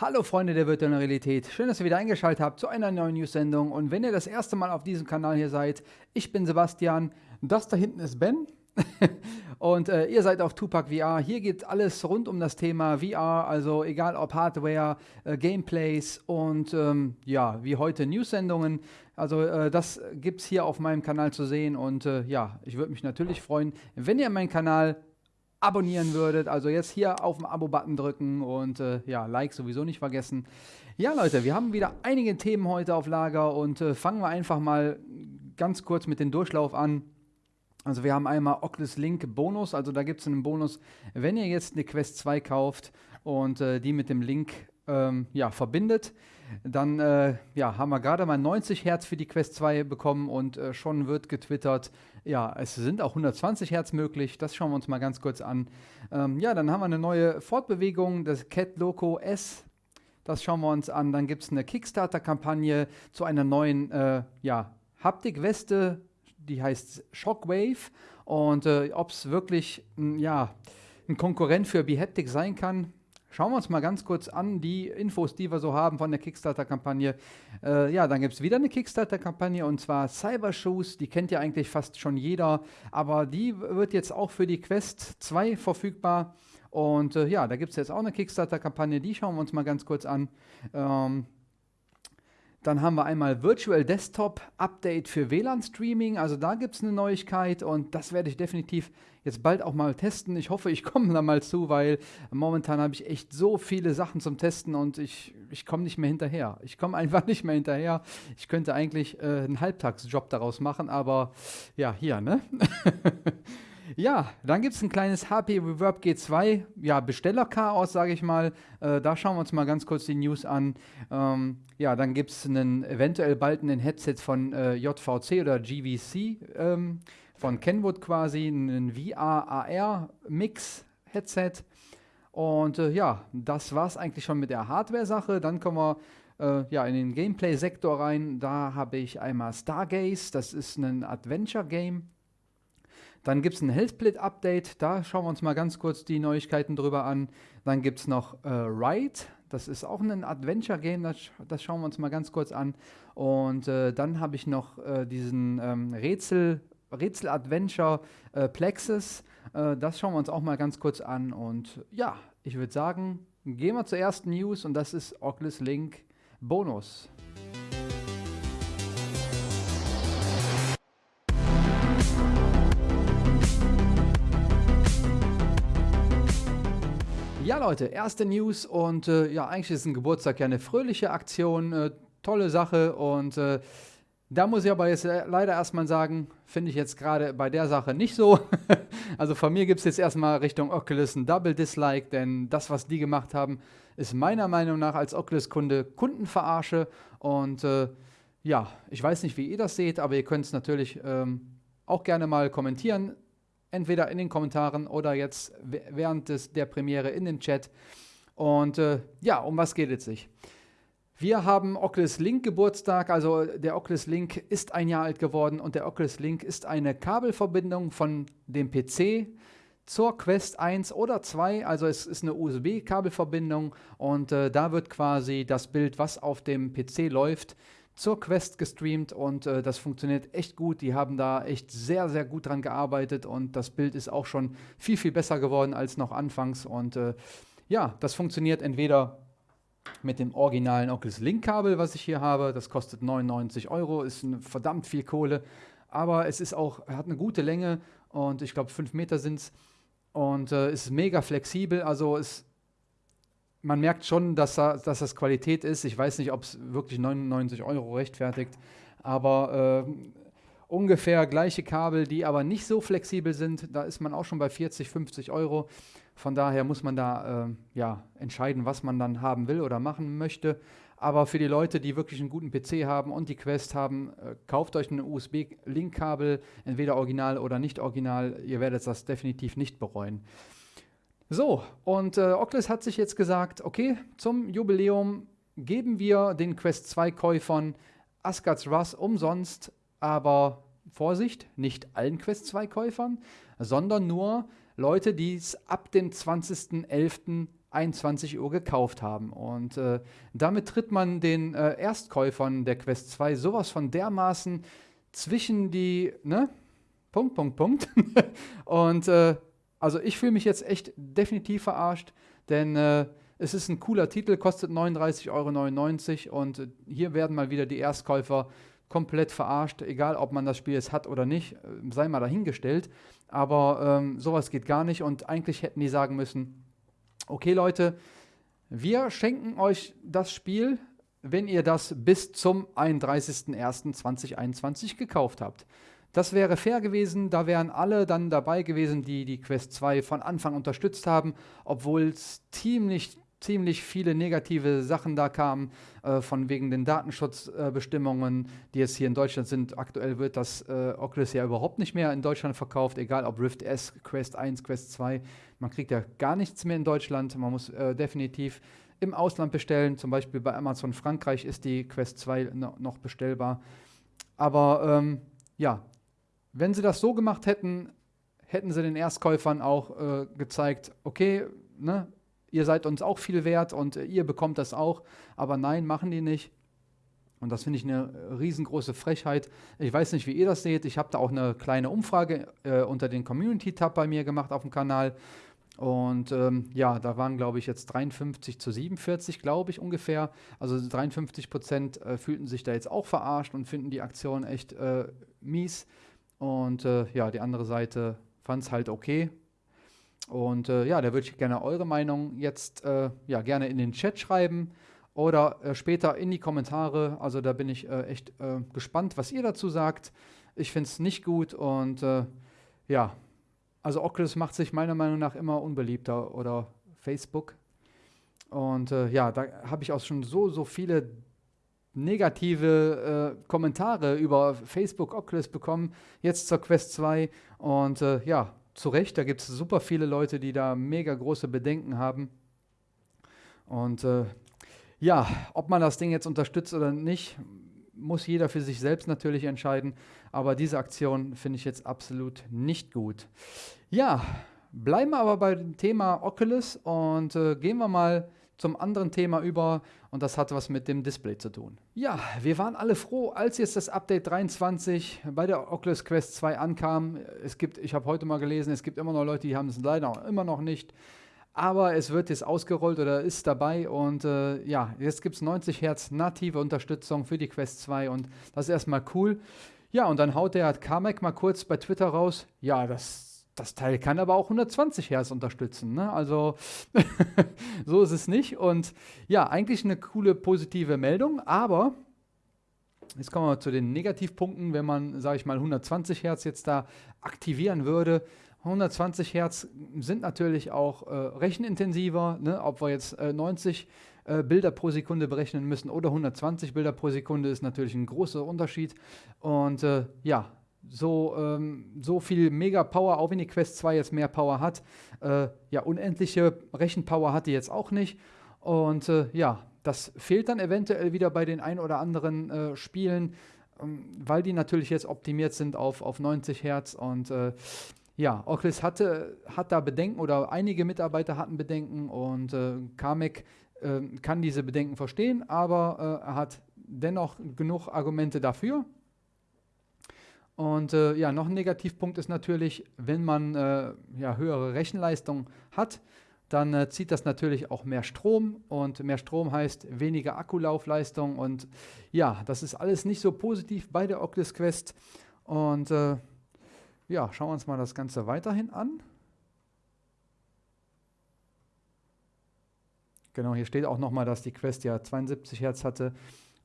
Hallo Freunde der virtuellen Realität, schön, dass ihr wieder eingeschaltet habt zu einer neuen News-Sendung. Und wenn ihr das erste Mal auf diesem Kanal hier seid, ich bin Sebastian, das da hinten ist Ben. Und äh, ihr seid auf Tupac VR. Hier geht alles rund um das Thema VR, also egal ob Hardware, äh, Gameplays und ähm, ja, wie heute News-Sendungen. Also äh, das gibt es hier auf meinem Kanal zu sehen. Und äh, ja, ich würde mich natürlich freuen, wenn ihr meinen Kanal abonnieren würdet. Also jetzt hier auf den Abo-Button drücken und äh, ja, Like sowieso nicht vergessen. Ja, Leute, wir haben wieder einige Themen heute auf Lager und äh, fangen wir einfach mal ganz kurz mit dem Durchlauf an. Also wir haben einmal Oculus Link Bonus, also da gibt es einen Bonus, wenn ihr jetzt eine Quest 2 kauft und äh, die mit dem Link ähm, ja, verbindet, dann äh, ja, haben wir gerade mal 90 Hertz für die Quest 2 bekommen und äh, schon wird getwittert, ja, es sind auch 120 Hertz möglich. Das schauen wir uns mal ganz kurz an. Ähm, ja, dann haben wir eine neue Fortbewegung, das Cat Loco S. Das schauen wir uns an. Dann gibt es eine Kickstarter-Kampagne zu einer neuen äh, ja, Haptik-Weste, die heißt Shockwave. Und äh, ob es wirklich ja, ein Konkurrent für Behaptic sein kann, Schauen wir uns mal ganz kurz an, die Infos, die wir so haben von der Kickstarter-Kampagne. Äh, ja, dann gibt es wieder eine Kickstarter-Kampagne und zwar Cybershoes. Die kennt ja eigentlich fast schon jeder, aber die wird jetzt auch für die Quest 2 verfügbar. Und äh, ja, da gibt es jetzt auch eine Kickstarter-Kampagne, die schauen wir uns mal ganz kurz an. Ähm, dann haben wir einmal Virtual Desktop Update für WLAN-Streaming. Also da gibt es eine Neuigkeit und das werde ich definitiv jetzt bald auch mal testen. Ich hoffe, ich komme da mal zu, weil momentan habe ich echt so viele Sachen zum Testen und ich, ich komme nicht mehr hinterher. Ich komme einfach nicht mehr hinterher. Ich könnte eigentlich äh, einen Halbtagsjob daraus machen, aber ja, hier, ne? Ja, dann gibt es ein kleines HP Reverb G2, ja, Bestellerchaos, sage ich mal. Äh, da schauen wir uns mal ganz kurz die News an. Ähm, ja, dann gibt es einen eventuell bald einen Headset von äh, JVC oder GVC ähm, von Kenwood quasi, ein VR-AR-Mix-Headset. Und äh, ja, das war es eigentlich schon mit der Hardware-Sache. Dann kommen wir äh, ja, in den Gameplay-Sektor rein. Da habe ich einmal Stargaze, das ist ein Adventure-Game dann gibt es ein Healthsplit-Update, da schauen wir uns mal ganz kurz die Neuigkeiten drüber an. Dann gibt es noch äh, Ride, das ist auch ein Adventure-Game, das, das, schauen wir uns mal ganz kurz an. Und äh, dann habe ich noch äh, diesen ähm, Rätsel, Rätsel-Adventure äh, Plexus, äh, das schauen wir uns auch mal ganz kurz an. Und ja, ich würde sagen, gehen wir zur ersten News und das ist Oculus Link Bonus. Leute, erste News und äh, ja, eigentlich ist ein Geburtstag ja eine fröhliche Aktion, äh, tolle Sache und äh, da muss ich aber jetzt äh, leider erstmal sagen, finde ich jetzt gerade bei der Sache nicht so. also von mir gibt es jetzt erstmal Richtung Oculus ein Double Dislike, denn das, was die gemacht haben, ist meiner Meinung nach als Oculus-Kunde Kundenverarsche und äh, ja, ich weiß nicht, wie ihr das seht, aber ihr könnt es natürlich ähm, auch gerne mal kommentieren entweder in den Kommentaren oder jetzt während des, der Premiere in dem Chat. Und äh, ja, um was geht es sich? Wir haben Oculus Link Geburtstag, also der Oculus Link ist ein Jahr alt geworden und der Oculus Link ist eine Kabelverbindung von dem PC zur Quest 1 oder 2, also es ist eine USB-Kabelverbindung und äh, da wird quasi das Bild, was auf dem PC läuft, zur Quest gestreamt und äh, das funktioniert echt gut. Die haben da echt sehr, sehr gut dran gearbeitet und das Bild ist auch schon viel, viel besser geworden als noch anfangs. Und äh, ja, das funktioniert entweder mit dem originalen Oculus Link Kabel, was ich hier habe. Das kostet 99 Euro, ist verdammt viel Kohle, aber es ist auch, hat eine gute Länge und ich glaube 5 Meter sind es und äh, ist mega flexibel. Also es man merkt schon, dass, dass das Qualität ist. Ich weiß nicht, ob es wirklich 99 Euro rechtfertigt, aber äh, ungefähr gleiche Kabel, die aber nicht so flexibel sind. Da ist man auch schon bei 40, 50 Euro. Von daher muss man da äh, ja, entscheiden, was man dann haben will oder machen möchte. Aber für die Leute, die wirklich einen guten PC haben und die Quest haben, äh, kauft euch ein USB-Link-Kabel, entweder original oder nicht original. Ihr werdet das definitiv nicht bereuen. So, und äh, Oculus hat sich jetzt gesagt, okay, zum Jubiläum geben wir den Quest 2 Käufern Asgard's Russ umsonst, aber Vorsicht, nicht allen Quest 2 Käufern, sondern nur Leute, die es ab dem 20.11. 21 Uhr gekauft haben. Und äh, damit tritt man den äh, Erstkäufern der Quest 2 sowas von dermaßen zwischen die, ne? Punkt, Punkt, Punkt. und äh, also ich fühle mich jetzt echt definitiv verarscht, denn äh, es ist ein cooler Titel, kostet 39,99 Euro und hier werden mal wieder die Erstkäufer komplett verarscht, egal ob man das Spiel jetzt hat oder nicht, äh, sei mal dahingestellt. Aber ähm, sowas geht gar nicht und eigentlich hätten die sagen müssen, okay Leute, wir schenken euch das Spiel, wenn ihr das bis zum 31.01.2021 gekauft habt. Das wäre fair gewesen, da wären alle dann dabei gewesen, die die Quest 2 von Anfang unterstützt haben, obwohl es ziemlich ziemlich viele negative Sachen da kamen, äh, von wegen den Datenschutzbestimmungen, äh, die jetzt hier in Deutschland sind. Aktuell wird das äh, Oculus ja überhaupt nicht mehr in Deutschland verkauft, egal ob Rift S, Quest 1, Quest 2. Man kriegt ja gar nichts mehr in Deutschland. Man muss äh, definitiv im Ausland bestellen. Zum Beispiel bei Amazon Frankreich ist die Quest 2 no noch bestellbar. Aber ähm, ja, wenn sie das so gemacht hätten, hätten sie den Erstkäufern auch äh, gezeigt, okay, ne, ihr seid uns auch viel wert und ihr bekommt das auch. Aber nein, machen die nicht. Und das finde ich eine riesengroße Frechheit. Ich weiß nicht, wie ihr das seht. Ich habe da auch eine kleine Umfrage äh, unter den Community-Tab bei mir gemacht auf dem Kanal. Und ähm, ja, da waren, glaube ich, jetzt 53 zu 47, glaube ich, ungefähr. Also 53 Prozent äh, fühlten sich da jetzt auch verarscht und finden die Aktion echt äh, mies. Und äh, ja, die andere Seite fand es halt okay. Und äh, ja, da würde ich gerne eure Meinung jetzt äh, ja, gerne in den Chat schreiben oder äh, später in die Kommentare. Also da bin ich äh, echt äh, gespannt, was ihr dazu sagt. Ich finde es nicht gut und ja, also Oculus macht sich meiner Meinung nach immer unbeliebter oder Facebook. Und ja, da habe ich auch schon so, so viele negative Kommentare über Facebook Oculus bekommen, jetzt zur Quest 2. Und ja, zu Recht, da gibt es super viele Leute, die da mega große Bedenken haben. Und äh, ja, ob man das Ding jetzt unterstützt oder nicht, muss jeder für sich selbst natürlich entscheiden. Aber diese Aktion finde ich jetzt absolut nicht gut. Ja, bleiben wir aber beim Thema Oculus und äh, gehen wir mal zum anderen Thema über und das hat was mit dem Display zu tun. Ja, wir waren alle froh, als jetzt das Update 23 bei der Oculus Quest 2 ankam. Es gibt, ich habe heute mal gelesen, es gibt immer noch Leute, die haben es leider immer noch nicht. Aber es wird jetzt ausgerollt oder ist dabei und äh, ja, jetzt gibt es 90 Hertz native Unterstützung für die Quest 2 und das ist erstmal cool. Ja, und dann haut der Carmack mal kurz bei Twitter raus, ja, das das Teil kann aber auch 120 Hertz unterstützen. Ne? Also so ist es nicht. Und ja, eigentlich eine coole positive Meldung, aber jetzt kommen wir zu den Negativpunkten, wenn man, sage ich mal, 120 Hertz jetzt da aktivieren würde. 120 Hertz sind natürlich auch äh, rechenintensiver, ne? ob wir jetzt äh, 90 äh, Bilder pro Sekunde berechnen müssen oder 120 Bilder pro Sekunde ist natürlich ein großer Unterschied. Und äh, ja, so, ähm, so viel Mega-Power, auch wenn die Quest 2 jetzt mehr Power hat. Äh, ja, unendliche Rechenpower hat die jetzt auch nicht. Und äh, ja, das fehlt dann eventuell wieder bei den ein oder anderen äh, Spielen, ähm, weil die natürlich jetzt optimiert sind auf, auf 90 Hertz. Und äh, ja, Oculus hatte, hat da Bedenken oder einige Mitarbeiter hatten Bedenken und äh, Kamek ähm, kann diese Bedenken verstehen, aber äh, er hat dennoch genug Argumente dafür. Und äh, ja, noch ein Negativpunkt ist natürlich, wenn man äh, ja, höhere Rechenleistung hat, dann äh, zieht das natürlich auch mehr Strom und mehr Strom heißt weniger Akkulaufleistung und ja, das ist alles nicht so positiv bei der Oculus Quest. Und äh, ja, schauen wir uns mal das Ganze weiterhin an. Genau, hier steht auch nochmal, dass die Quest ja 72 Hertz hatte.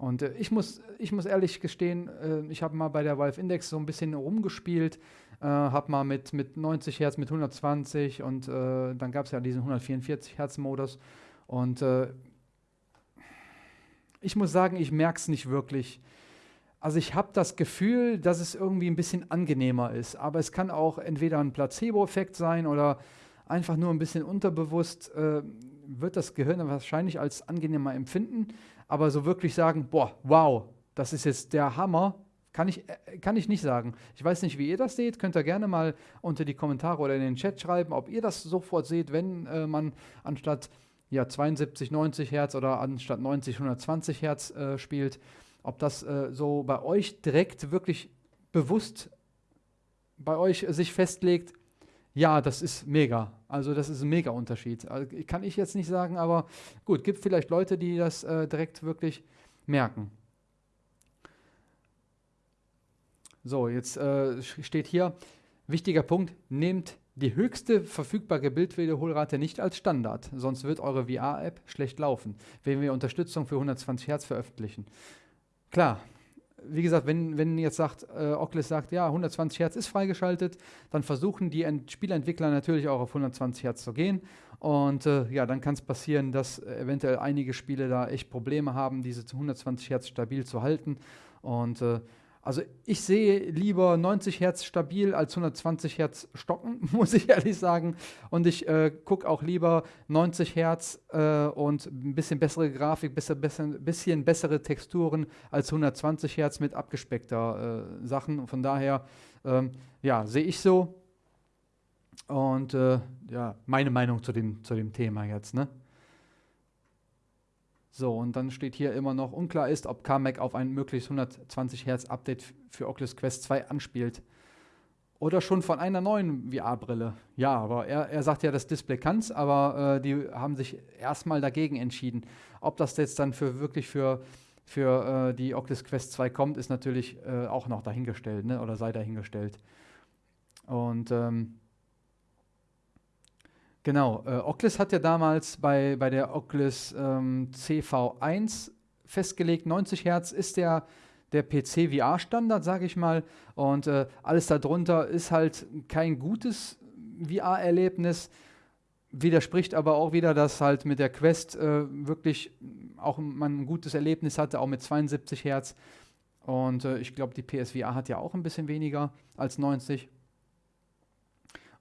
Und äh, ich, muss, ich muss ehrlich gestehen, äh, ich habe mal bei der Valve Index so ein bisschen rumgespielt, äh, habe mal mit, mit 90 Hertz, mit 120 und äh, dann gab es ja diesen 144 Hertz Modus. Und äh, ich muss sagen, ich merke es nicht wirklich. Also ich habe das Gefühl, dass es irgendwie ein bisschen angenehmer ist. Aber es kann auch entweder ein Placebo-Effekt sein oder einfach nur ein bisschen unterbewusst äh, wird das Gehirn wahrscheinlich als angenehmer empfinden aber so wirklich sagen, boah, wow, das ist jetzt der Hammer, kann ich, äh, kann ich nicht sagen. Ich weiß nicht, wie ihr das seht. Könnt ihr gerne mal unter die Kommentare oder in den Chat schreiben, ob ihr das sofort seht, wenn äh, man anstatt ja, 72, 90 Hertz oder anstatt 90, 120 Hertz äh, spielt. Ob das äh, so bei euch direkt wirklich bewusst bei euch sich festlegt, ja, das ist mega. Also das ist ein mega Unterschied. Also, kann ich jetzt nicht sagen, aber gut, gibt vielleicht Leute, die das äh, direkt wirklich merken. So, jetzt äh, steht hier, wichtiger Punkt, nehmt die höchste verfügbare Bildwiederholrate nicht als Standard, sonst wird eure VR-App schlecht laufen, wenn wir Unterstützung für 120 Hertz veröffentlichen. Klar, wie gesagt, wenn, wenn jetzt sagt, äh, Oculus sagt, ja, 120 Hertz ist freigeschaltet, dann versuchen die Ent Spielentwickler natürlich auch auf 120 Hertz zu gehen. Und äh, ja, dann kann es passieren, dass eventuell einige Spiele da echt Probleme haben, diese 120 Hertz stabil zu halten. Und äh, also ich sehe lieber 90 Hertz stabil als 120 Hertz stocken, muss ich ehrlich sagen. Und ich äh, gucke auch lieber 90 Hertz äh, und ein bisschen bessere Grafik, bisschen, bisschen, bisschen bessere Texturen als 120 Hertz mit abgespeckter äh, Sachen. Von daher, ähm, ja, sehe ich so. Und äh, ja, meine Meinung zu dem, zu dem Thema jetzt, ne? So, und dann steht hier immer noch, unklar ist, ob Carmack auf ein mögliches 120 Hertz Update für Oculus Quest 2 anspielt. Oder schon von einer neuen VR-Brille. Ja, aber er, er sagt ja, das Display kann es, aber äh, die haben sich erstmal dagegen entschieden. Ob das jetzt dann für wirklich für, für äh, die Oculus Quest 2 kommt, ist natürlich äh, auch noch dahingestellt, ne? oder sei dahingestellt. Und ähm, Genau, äh, Oculus hat ja damals bei, bei der Oculus ähm, CV1 festgelegt, 90 Hertz ist der, der PC-VR-Standard, sage ich mal. Und äh, alles darunter ist halt kein gutes VR-Erlebnis. Widerspricht aber auch wieder, dass halt mit der Quest äh, wirklich auch man ein gutes Erlebnis hatte, auch mit 72 Hertz. Und äh, ich glaube, die PSVR hat ja auch ein bisschen weniger als 90.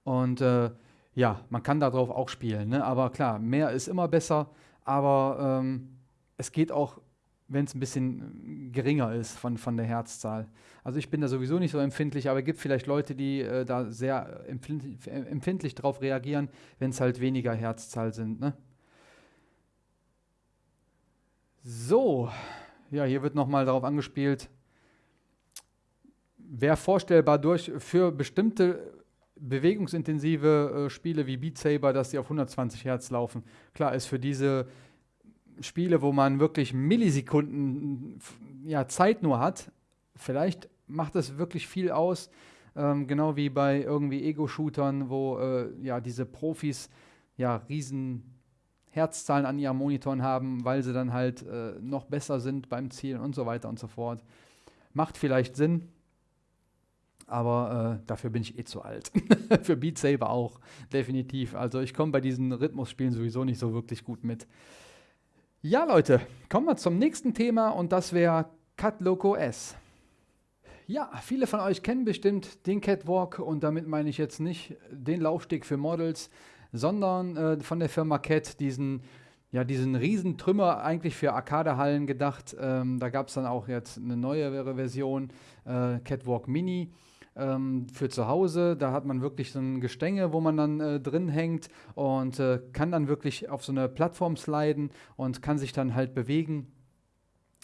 Und äh, ja, man kann darauf auch spielen, ne? aber klar, mehr ist immer besser, aber ähm, es geht auch, wenn es ein bisschen geringer ist von, von der Herzzahl. Also ich bin da sowieso nicht so empfindlich, aber es gibt vielleicht Leute, die äh, da sehr empfindlich, empfindlich drauf reagieren, wenn es halt weniger Herzzahl sind. Ne? So, ja, hier wird nochmal darauf angespielt, wäre vorstellbar durch für bestimmte bewegungsintensive äh, Spiele wie Beat Saber, dass die auf 120 Hertz laufen. Klar ist für diese Spiele, wo man wirklich Millisekunden ja, Zeit nur hat, vielleicht macht das wirklich viel aus. Ähm, genau wie bei irgendwie Ego-Shootern, wo äh, ja diese Profis ja riesen Herzzahlen an ihren Monitoren haben, weil sie dann halt äh, noch besser sind beim Zielen und so weiter und so fort. Macht vielleicht Sinn, aber äh, dafür bin ich eh zu alt. Für Beat Saber auch, definitiv. Also ich komme bei diesen Rhythmusspielen sowieso nicht so wirklich gut mit. Ja, Leute, kommen wir zum nächsten Thema und das wäre Cut Loco S. Ja, viele von euch kennen bestimmt den Catwalk und damit meine ich jetzt nicht den Laufsteg für Models, sondern äh, von der Firma Cat diesen, ja, diesen riesen eigentlich für Arcadehallen gedacht. Ähm, da gab es dann auch jetzt eine neuere Version, äh, Catwalk Mini ähm, für zu Hause. Da hat man wirklich so ein Gestänge, wo man dann äh, drin hängt und äh, kann dann wirklich auf so eine Plattform sliden und kann sich dann halt bewegen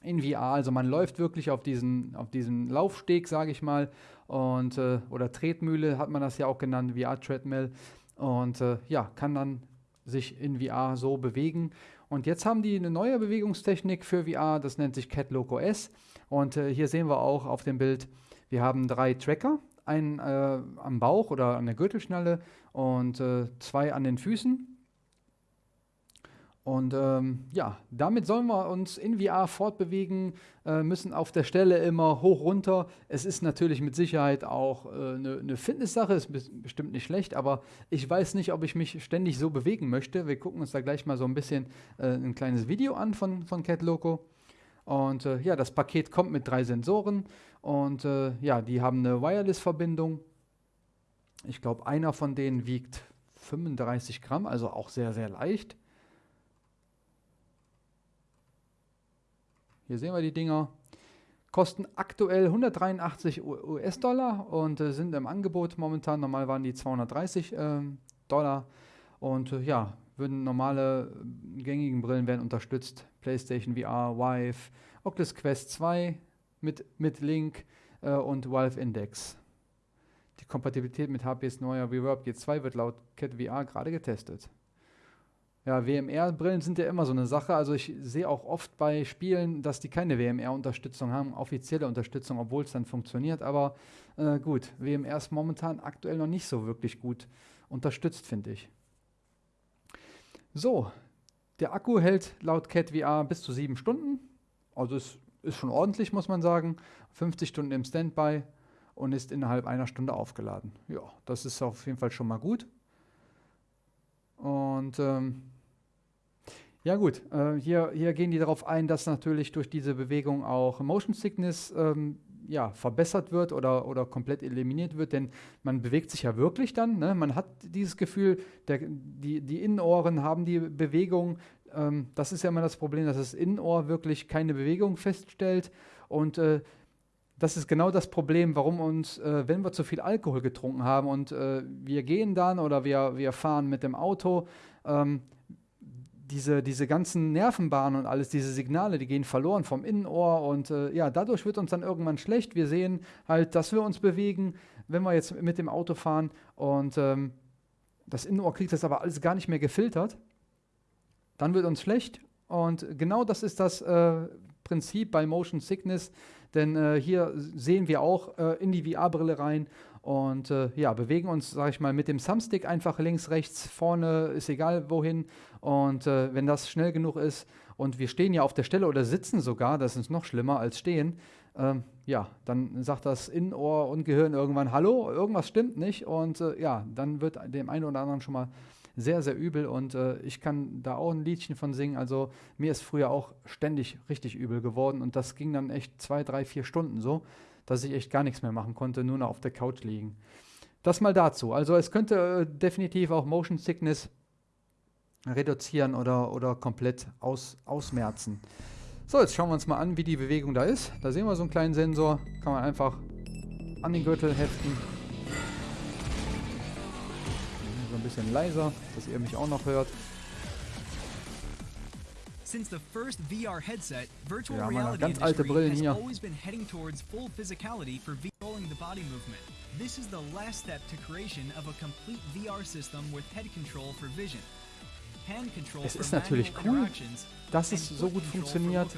in VR. Also man läuft wirklich auf diesen, auf diesen Laufsteg, sage ich mal, und äh, oder Tretmühle hat man das ja auch genannt, VR-Treadmill. Und äh, ja, kann dann sich in VR so bewegen. Und jetzt haben die eine neue Bewegungstechnik für VR, das nennt sich Cat Loco S. Und äh, hier sehen wir auch auf dem Bild, wir haben drei Tracker, einen äh, am Bauch oder an der Gürtelschnalle und äh, zwei an den Füßen. Und ähm, ja, damit sollen wir uns in VR fortbewegen, äh, müssen auf der Stelle immer hoch runter. Es ist natürlich mit Sicherheit auch eine äh, ne Fitnesssache, ist bestimmt nicht schlecht, aber ich weiß nicht, ob ich mich ständig so bewegen möchte. Wir gucken uns da gleich mal so ein bisschen äh, ein kleines Video an von, von Cat Loco. Und äh, ja, das Paket kommt mit drei Sensoren und äh, ja, die haben eine Wireless-Verbindung. Ich glaube, einer von denen wiegt 35 Gramm, also auch sehr, sehr leicht. Hier sehen wir die Dinger. Kosten aktuell 183 US-Dollar und äh, sind im Angebot momentan. Normal waren die 230 äh, Dollar. Und äh, ja, würden normale äh, gängigen Brillen werden unterstützt. PlayStation VR, Vive, Oculus Quest 2 mit, mit Link äh, und Valve Index. Die Kompatibilität mit HPs neuer Reverb G2 wird laut Cat VR gerade getestet. Ja, WMR-Brillen sind ja immer so eine Sache. Also ich sehe auch oft bei Spielen, dass die keine WMR-Unterstützung haben, offizielle Unterstützung, obwohl es dann funktioniert. Aber äh, gut, WMR ist momentan aktuell noch nicht so wirklich gut unterstützt, finde ich. So, der Akku hält laut Cat VR bis zu sieben Stunden. Also es ist schon ordentlich, muss man sagen. 50 Stunden im Standby und ist innerhalb einer Stunde aufgeladen. Ja, das ist auf jeden Fall schon mal gut. Und ähm, ja gut, äh, hier, hier gehen die darauf ein, dass natürlich durch diese Bewegung auch Motion Sickness ähm, ja, verbessert wird oder, oder komplett eliminiert wird, denn man bewegt sich ja wirklich dann. Ne? Man hat dieses Gefühl, der, die, die Innenohren haben die Bewegung. Ähm, das ist ja immer das Problem, dass das Innenohr wirklich keine Bewegung feststellt. Und äh, das ist genau das Problem, warum uns, äh, wenn wir zu viel Alkohol getrunken haben und äh, wir gehen dann oder wir, wir fahren mit dem Auto, ähm, diese, diese ganzen Nervenbahnen und alles, diese Signale, die gehen verloren vom Innenohr und äh, ja, dadurch wird uns dann irgendwann schlecht. Wir sehen halt, dass wir uns bewegen, wenn wir jetzt mit dem Auto fahren und ähm, das Innenohr kriegt das aber alles gar nicht mehr gefiltert. Dann wird uns schlecht und genau das ist das äh, Prinzip bei Motion Sickness, denn äh, hier sehen wir auch äh, in die VR-Brille rein und äh, ja, bewegen uns, sage ich mal, mit dem Thumbstick einfach links, rechts, vorne, ist egal wohin. Und äh, wenn das schnell genug ist und wir stehen ja auf der Stelle oder sitzen sogar, das ist noch schlimmer als stehen, ähm, ja, dann sagt das Innenohr und Gehirn irgendwann, hallo, irgendwas stimmt nicht. Und äh, ja, dann wird dem einen oder anderen schon mal sehr, sehr übel. Und äh, ich kann da auch ein Liedchen von singen. Also mir ist früher auch ständig richtig übel geworden. Und das ging dann echt zwei, drei, vier Stunden so dass ich echt gar nichts mehr machen konnte, nur noch auf der Couch liegen. Das mal dazu. Also es könnte äh, definitiv auch Motion Sickness reduzieren oder, oder komplett aus, ausmerzen. So, jetzt schauen wir uns mal an, wie die Bewegung da ist. Da sehen wir so einen kleinen Sensor. Kann man einfach an den Gürtel heften. Ein bisschen leiser, dass ihr mich auch noch hört. Since the first VR headset, virtual ja, reality ganz alte Brillen has hier. always been heading towards full physicality for controlling the body movement. This is the last step to creation of a complete VR system with head control for vision. Hand control es ist natürlich cool, dass es so gut funktioniert,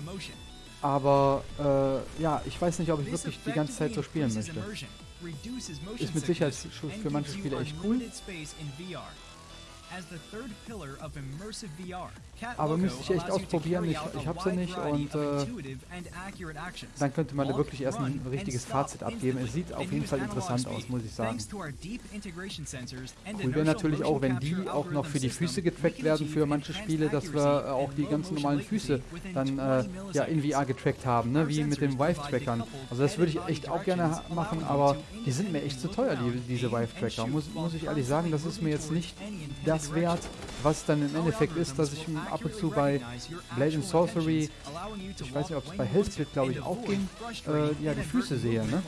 aber äh, ja, ich weiß nicht, ob ich wirklich die ganze Zeit so spielen möchte. Ist mit Sicherheit für manche Spieler echt cool. Aber müsste ich echt ausprobieren, ich, ich habe sie nicht und äh, dann könnte man da wirklich erst ein richtiges Fazit abgeben. Es sieht auf jeden Fall interessant aus, muss ich sagen. Cool wäre natürlich auch, wenn die auch noch für die Füße getrackt werden für manche Spiele, dass wir auch die ganzen normalen Füße dann äh, ja, in VR getrackt haben, ne? wie mit den Vive-Trackern. Also das würde ich echt auch gerne machen, aber die sind mir echt zu teuer, die, diese Vive-Tracker. Muss, muss ich ehrlich sagen, das ist mir jetzt nicht das das wert, was dann im Endeffekt ist, dass ich ab und zu bei Blade and Sorcery, ich weiß nicht, ob es bei Hellsplit, glaube ich, auch ging, äh, ja, die Füße sehe, ne?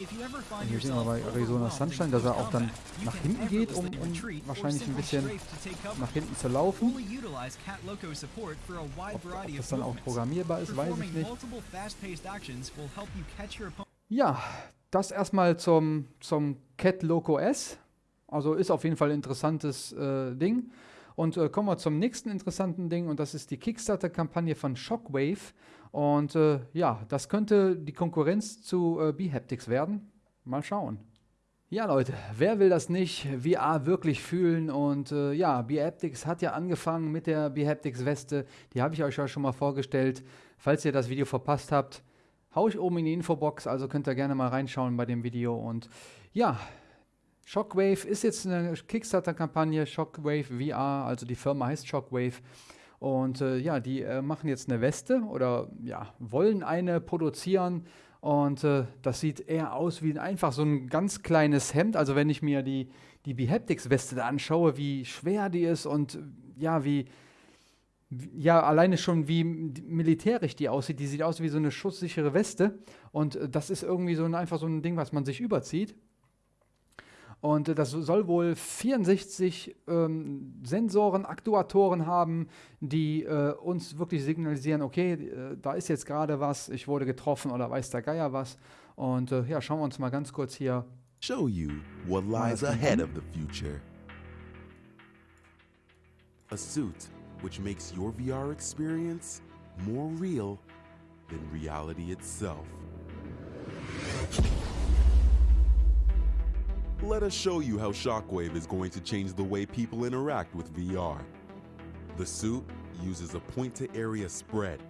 Und hier sehen wir bei Arizona Sunshine, dass er auch dann nach hinten geht, um, um wahrscheinlich ein bisschen nach hinten zu laufen. Ob, ob das dann auch programmierbar ist, weiß ich nicht. Ja, das erstmal zum, zum Cat Loco S. Also ist auf jeden Fall ein interessantes äh, Ding. Und äh, kommen wir zum nächsten interessanten Ding und das ist die Kickstarter-Kampagne von Shockwave. Und äh, ja, das könnte die Konkurrenz zu äh, B-Haptics werden. Mal schauen. Ja, Leute, wer will das nicht VR wirklich fühlen? Und äh, ja, B-Haptics hat ja angefangen mit der B-Haptics-Weste. Die habe ich euch ja schon mal vorgestellt. Falls ihr das Video verpasst habt, Hau ich oben in die Infobox, also könnt ihr gerne mal reinschauen bei dem Video. Und ja, Shockwave ist jetzt eine Kickstarter-Kampagne, Shockwave VR, also die Firma heißt Shockwave. Und äh, ja, die äh, machen jetzt eine Weste oder ja, wollen eine produzieren. Und äh, das sieht eher aus wie einfach so ein ganz kleines Hemd. Also wenn ich mir die, die Behaptics-Weste da anschaue, wie schwer die ist und ja, wie, ja, alleine schon wie militärisch die aussieht. Die sieht aus wie so eine schusssichere Weste. Und äh, das ist irgendwie so ein, einfach so ein Ding, was man sich überzieht. Und äh, das soll wohl 64 ähm, Sensoren, Aktuatoren haben, die äh, uns wirklich signalisieren, okay, äh, da ist jetzt gerade was, ich wurde getroffen oder weiß der Geier was. Und äh, ja, schauen wir uns mal ganz kurz hier. Show you what lies ahead of the future. A suit which makes your VR experience more real than reality itself. Let us show you how Shockwave is going to change the way people interact with VR. The suit uses a point to area spread,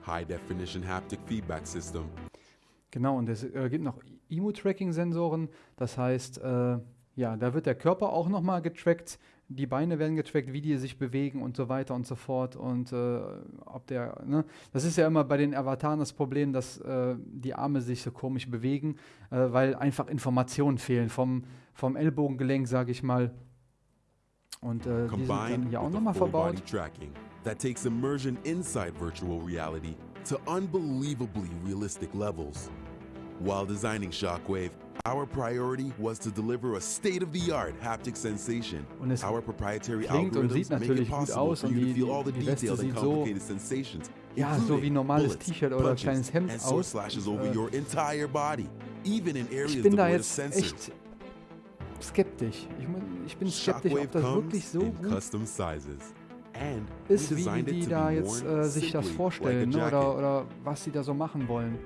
high definition haptic feedback system, Genau, und es äh, gibt noch Emu-Tracking-Sensoren. Das heißt, äh, ja, da wird der Körper auch nochmal getrackt, die Beine werden getrackt, wie die sich bewegen und so weiter und so fort. Und äh, ob der, ne, das ist ja immer bei den Avataren das Problem, dass äh, die Arme sich so komisch bewegen, äh, weil einfach Informationen fehlen vom, vom Ellbogengelenk, sage ich mal. Und äh, die sind dann hier auch nochmal verbaut. tracking that takes immersion inside virtual reality to unbelievably realistic levels. While designing Shockwave, our priority was to deliver a state-of-the-art haptic sensation. Und es Our proprietary klingt und algorithms sieht make it natürlich gut possible aus for und you to die- feel all the die Weste sieht so- complicated sensations, Ja, so wie normales T-Shirt oder kleines Hemd aus. slashes Und, over äh, your entire body, even in areas Ich bin da jetzt sensors. echt skeptisch. Ich, ich bin skeptisch, Shockwave ob das wirklich so in gut custom sizes. And ist, wie die da jetzt äh, sich das vorstellen ne? oder, oder was sie da so machen wollen.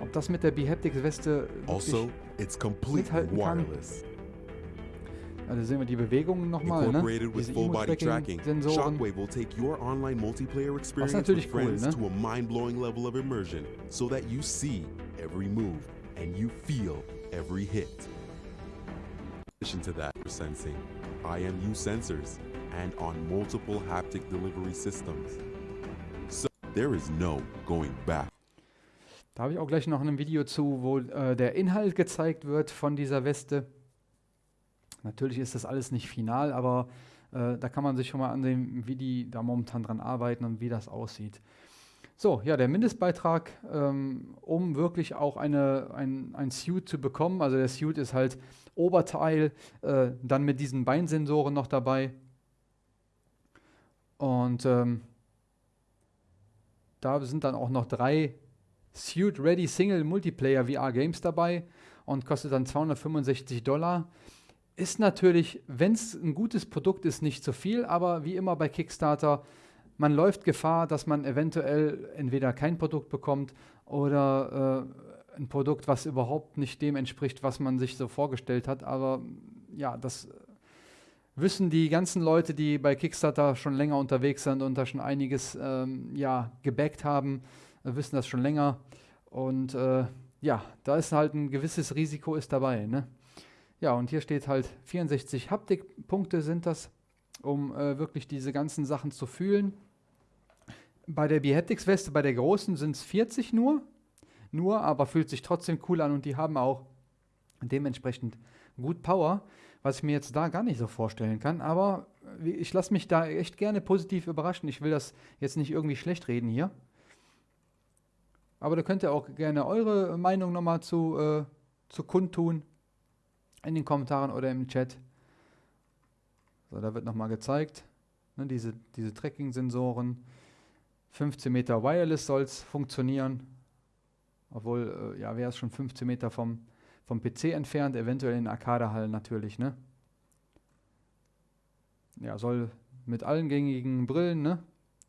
Ob das mit der Behaptics-Weste Also, it's completely wireless. Also sehen wir die Bewegungen nochmal, ne? Diese Emo-Tracking-Sensoren. Experience with natürlich cool, ne? to a mind-blowing level of immersion so that you see every move and you feel every hit. In addition to that, for sensing, IMU sensors, and on multiple haptic delivery systems. So there is no going back. Da habe ich auch gleich noch ein Video zu, wo äh, der Inhalt gezeigt wird von dieser Weste. Natürlich ist das alles nicht final, aber äh, da kann man sich schon mal ansehen, wie die da momentan dran arbeiten und wie das aussieht. So, ja, der Mindestbeitrag, ähm, um wirklich auch eine, ein, ein Suit zu bekommen. Also der Suit ist halt Oberteil, äh, dann mit diesen Beinsensoren noch dabei. Und ähm, da sind dann auch noch drei Suit Ready Single Multiplayer VR Games dabei und kostet dann 265 Dollar. Ist natürlich, wenn es ein gutes Produkt ist, nicht so viel, aber wie immer bei Kickstarter, man läuft Gefahr, dass man eventuell entweder kein Produkt bekommt oder äh, ein Produkt, was überhaupt nicht dem entspricht, was man sich so vorgestellt hat. Aber ja, das wissen die ganzen Leute, die bei Kickstarter schon länger unterwegs sind und da schon einiges ähm, ja, gebackt haben, äh, wissen das schon länger. Und äh, ja, da ist halt ein gewisses Risiko ist dabei. Ne? Ja, und hier steht halt 64 Haptikpunkte sind das, um äh, wirklich diese ganzen Sachen zu fühlen. Bei der Behaptics-Weste, bei der großen sind es 40 nur, nur, aber fühlt sich trotzdem cool an und die haben auch dementsprechend gut Power, was ich mir jetzt da gar nicht so vorstellen kann. Aber wie- ich lasse mich da echt gerne positiv überraschen. Ich will das jetzt nicht irgendwie schlecht reden hier. Aber da könnt ihr auch gerne eure Meinung nochmal zu, äh, zu kundtun. In den Kommentaren oder im Chat. So, da wird nochmal gezeigt. Ne, diese, diese Tracking-Sensoren. 15 Meter Wireless soll es funktionieren. Obwohl, äh, ja, wäre es schon 15 Meter vom, vom PC entfernt, eventuell in Arcadehallen natürlich, ne? Ja, soll mit allen gängigen Brillen, ne?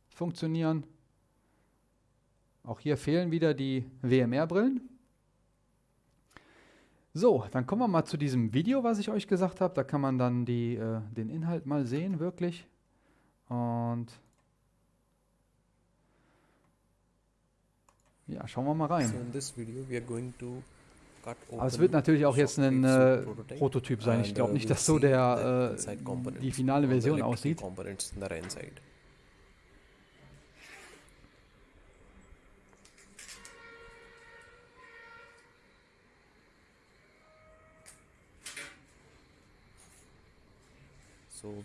Funktionieren. Auch hier fehlen wieder die WMR-Brillen. So, dann kommen wir mal zu diesem Video, was ich euch gesagt habe. Da kann man dann die, äh, den Inhalt mal sehen, wirklich. Und ja, schauen wir mal rein. So in this video we are going to Aber es wird natürlich auch jetzt ein äh, Prototyp sein. Ich glaube uh, nicht, dass so der, äh, die finale Version aussieht.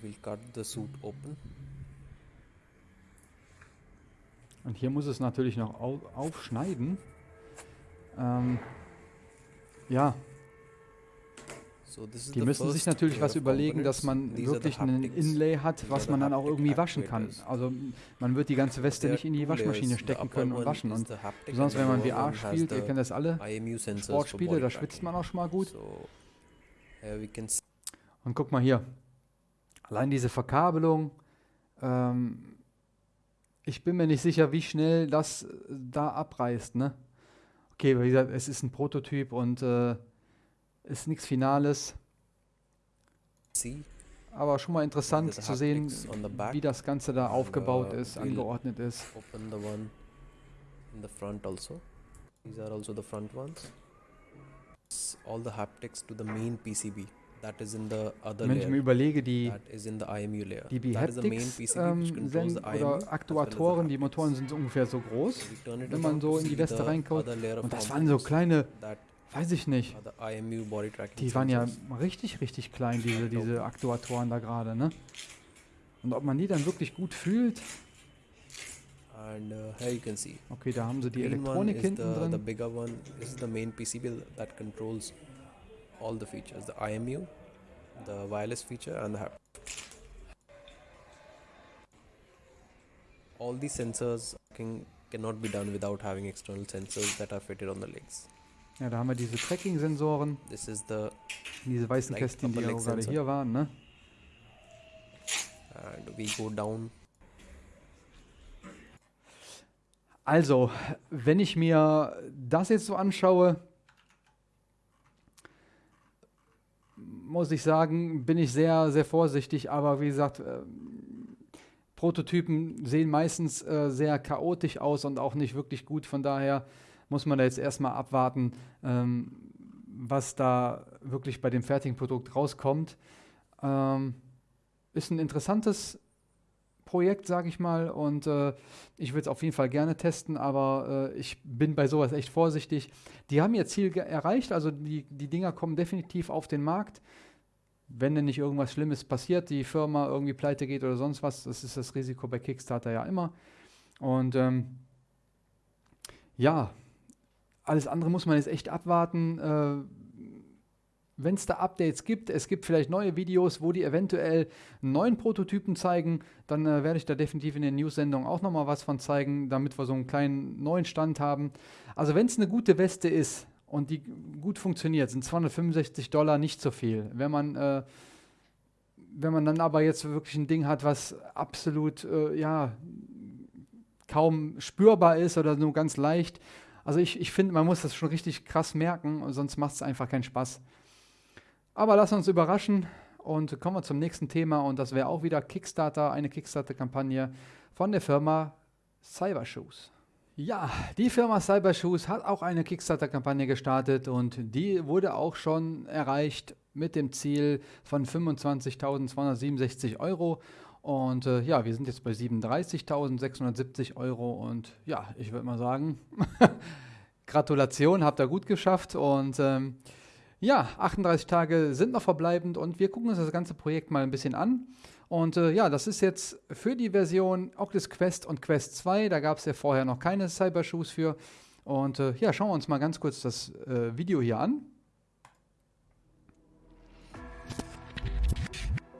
We'll cut the suit open. Und hier muss es natürlich noch au aufschneiden. Ähm, ja, So Die müssen sich natürlich was überlegen, dass man These wirklich einen haptics. Inlay hat, was man dann auch irgendwie waschen kann. Also man wird die ganze Weste nicht in die Waschmaschine stecken können und waschen. Und besonders wenn man VR spielt, ihr kennt das alle, Sportspiele, da schwitzt man auch schon mal gut. Und guck mal hier, allein diese Verkabelung, ähm, ich bin mir nicht sicher, wie schnell das äh, da abreißt, ne? Okay, wie gesagt, es ist ein Prototyp und äh, ist nichts Finales, aber schon mal interessant zu sehen, wie das Ganze da aufgebaut uh, ist, angeordnet ist. open the one in the front also. These are also the front ones. All the haptics to the main PCB that is in the other Wenn ich mir layer überlege, die, die that is the main Behaptics PCB which ähm, oder Aktuatoren, die. Motoren sind so ungefähr so groß. Wenn man so in die Weste of Und das waren so kleine, weiß ich nicht, die waren ja richtig, richtig klein, diese, diese Aktuatoren da gerade, ne? Und ob man die dann wirklich gut fühlt, and uh, here you can see okay, da haben sie die Elektronik hinten the, the drin. bigger one is the main PCB that controls all the features the IMU the wireless feature and the hap- all these sensors can, cannot be done without having external sensors that are fitted on the legs. Ja, da haben wir diese Tracking-Sensoren, this is the diese weißen Like Kästchen, die leg gerade hier waren, ne? and we go down. Also, wenn ich mir das jetzt so anschaue, muss ich sagen, bin ich sehr, sehr vorsichtig. Aber wie gesagt, ähm, Prototypen sehen meistens äh, sehr chaotisch aus und auch nicht wirklich gut. Von daher muss man da jetzt erstmal abwarten, ähm, was da wirklich bei dem fertigen Produkt rauskommt. Ähm, ist ein interessantes Projekt, sage ich mal, und äh, ich würde es auf jeden Fall gerne testen, aber äh, ich bin bei sowas echt vorsichtig. Die haben ihr Ziel erreicht, also die, die Dinger kommen definitiv auf den Markt. Wenn denn nicht irgendwas Schlimmes passiert, die Firma irgendwie pleite geht oder sonst was, das ist das Risiko bei Kickstarter ja immer. Und ähm, ja, alles andere muss man jetzt echt abwarten. Äh, wenn es da Updates gibt, es gibt vielleicht neue Videos, wo die eventuell neuen Prototypen zeigen, dann äh, werde ich da definitiv in den News-Sendungen auch nochmal was von zeigen, damit wir so einen kleinen neuen Stand haben. Also wenn es eine gute Weste ist und die gut funktioniert, sind 265 Dollar nicht so viel. Wenn man, äh, wenn man dann aber jetzt wirklich ein Ding hat, was absolut, äh, ja, kaum spürbar ist oder nur ganz leicht, also ich, ich finde, man muss das schon richtig krass merken, sonst macht es einfach keinen Spaß. Aber lass uns überraschen und kommen wir zum nächsten Thema und das wäre auch wieder Kickstarter, eine Kickstarter-Kampagne von der Firma Cybershoes. Ja, die Firma Cybershoes hat auch eine Kickstarter-Kampagne gestartet und die wurde auch schon erreicht mit dem Ziel von 25.267 Euro. Und äh, ja, wir sind jetzt bei 37.670 Euro und ja, ich würde mal sagen, Gratulation, habt ihr gut geschafft und ähm, ja, 38 Tage sind noch verbleibend und wir gucken uns das ganze Projekt mal ein bisschen an. Und äh, ja, das ist jetzt für die Version Oculus Quest und Quest 2. Da gab es ja vorher noch keine Cybershoes für. Und äh, ja, schauen wir uns mal ganz kurz das äh, Video hier an.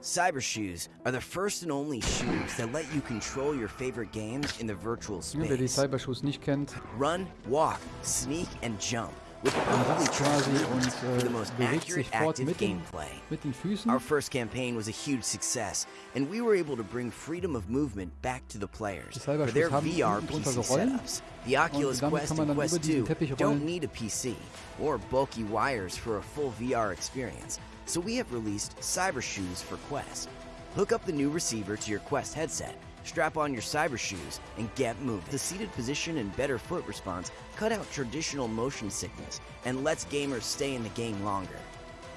Cyber Shoes are the first and only shoes that let you control your favorite games in the virtual Ja, wer die space. Cybershoes nicht kennt, Run, walk, sneak, and jump man perfectly quasi und the äh, most bewegt accurate sich fort active mit den, gameplay. mit den Füßen. Our first campaign was a huge success, and we were able to bring freedom of movement back to the players for their VR PC setups. The Oculus Quest and Quest 2 don't need a PC or bulky wires for a full VR experience, so we have released Cyber Shoes for Quest. Hook up the new receiver to your Quest headset, strap on your Cyber Shoes, and get moving. The seated position and better foot response cut out traditional motion sickness and lets gamers stay in the game longer.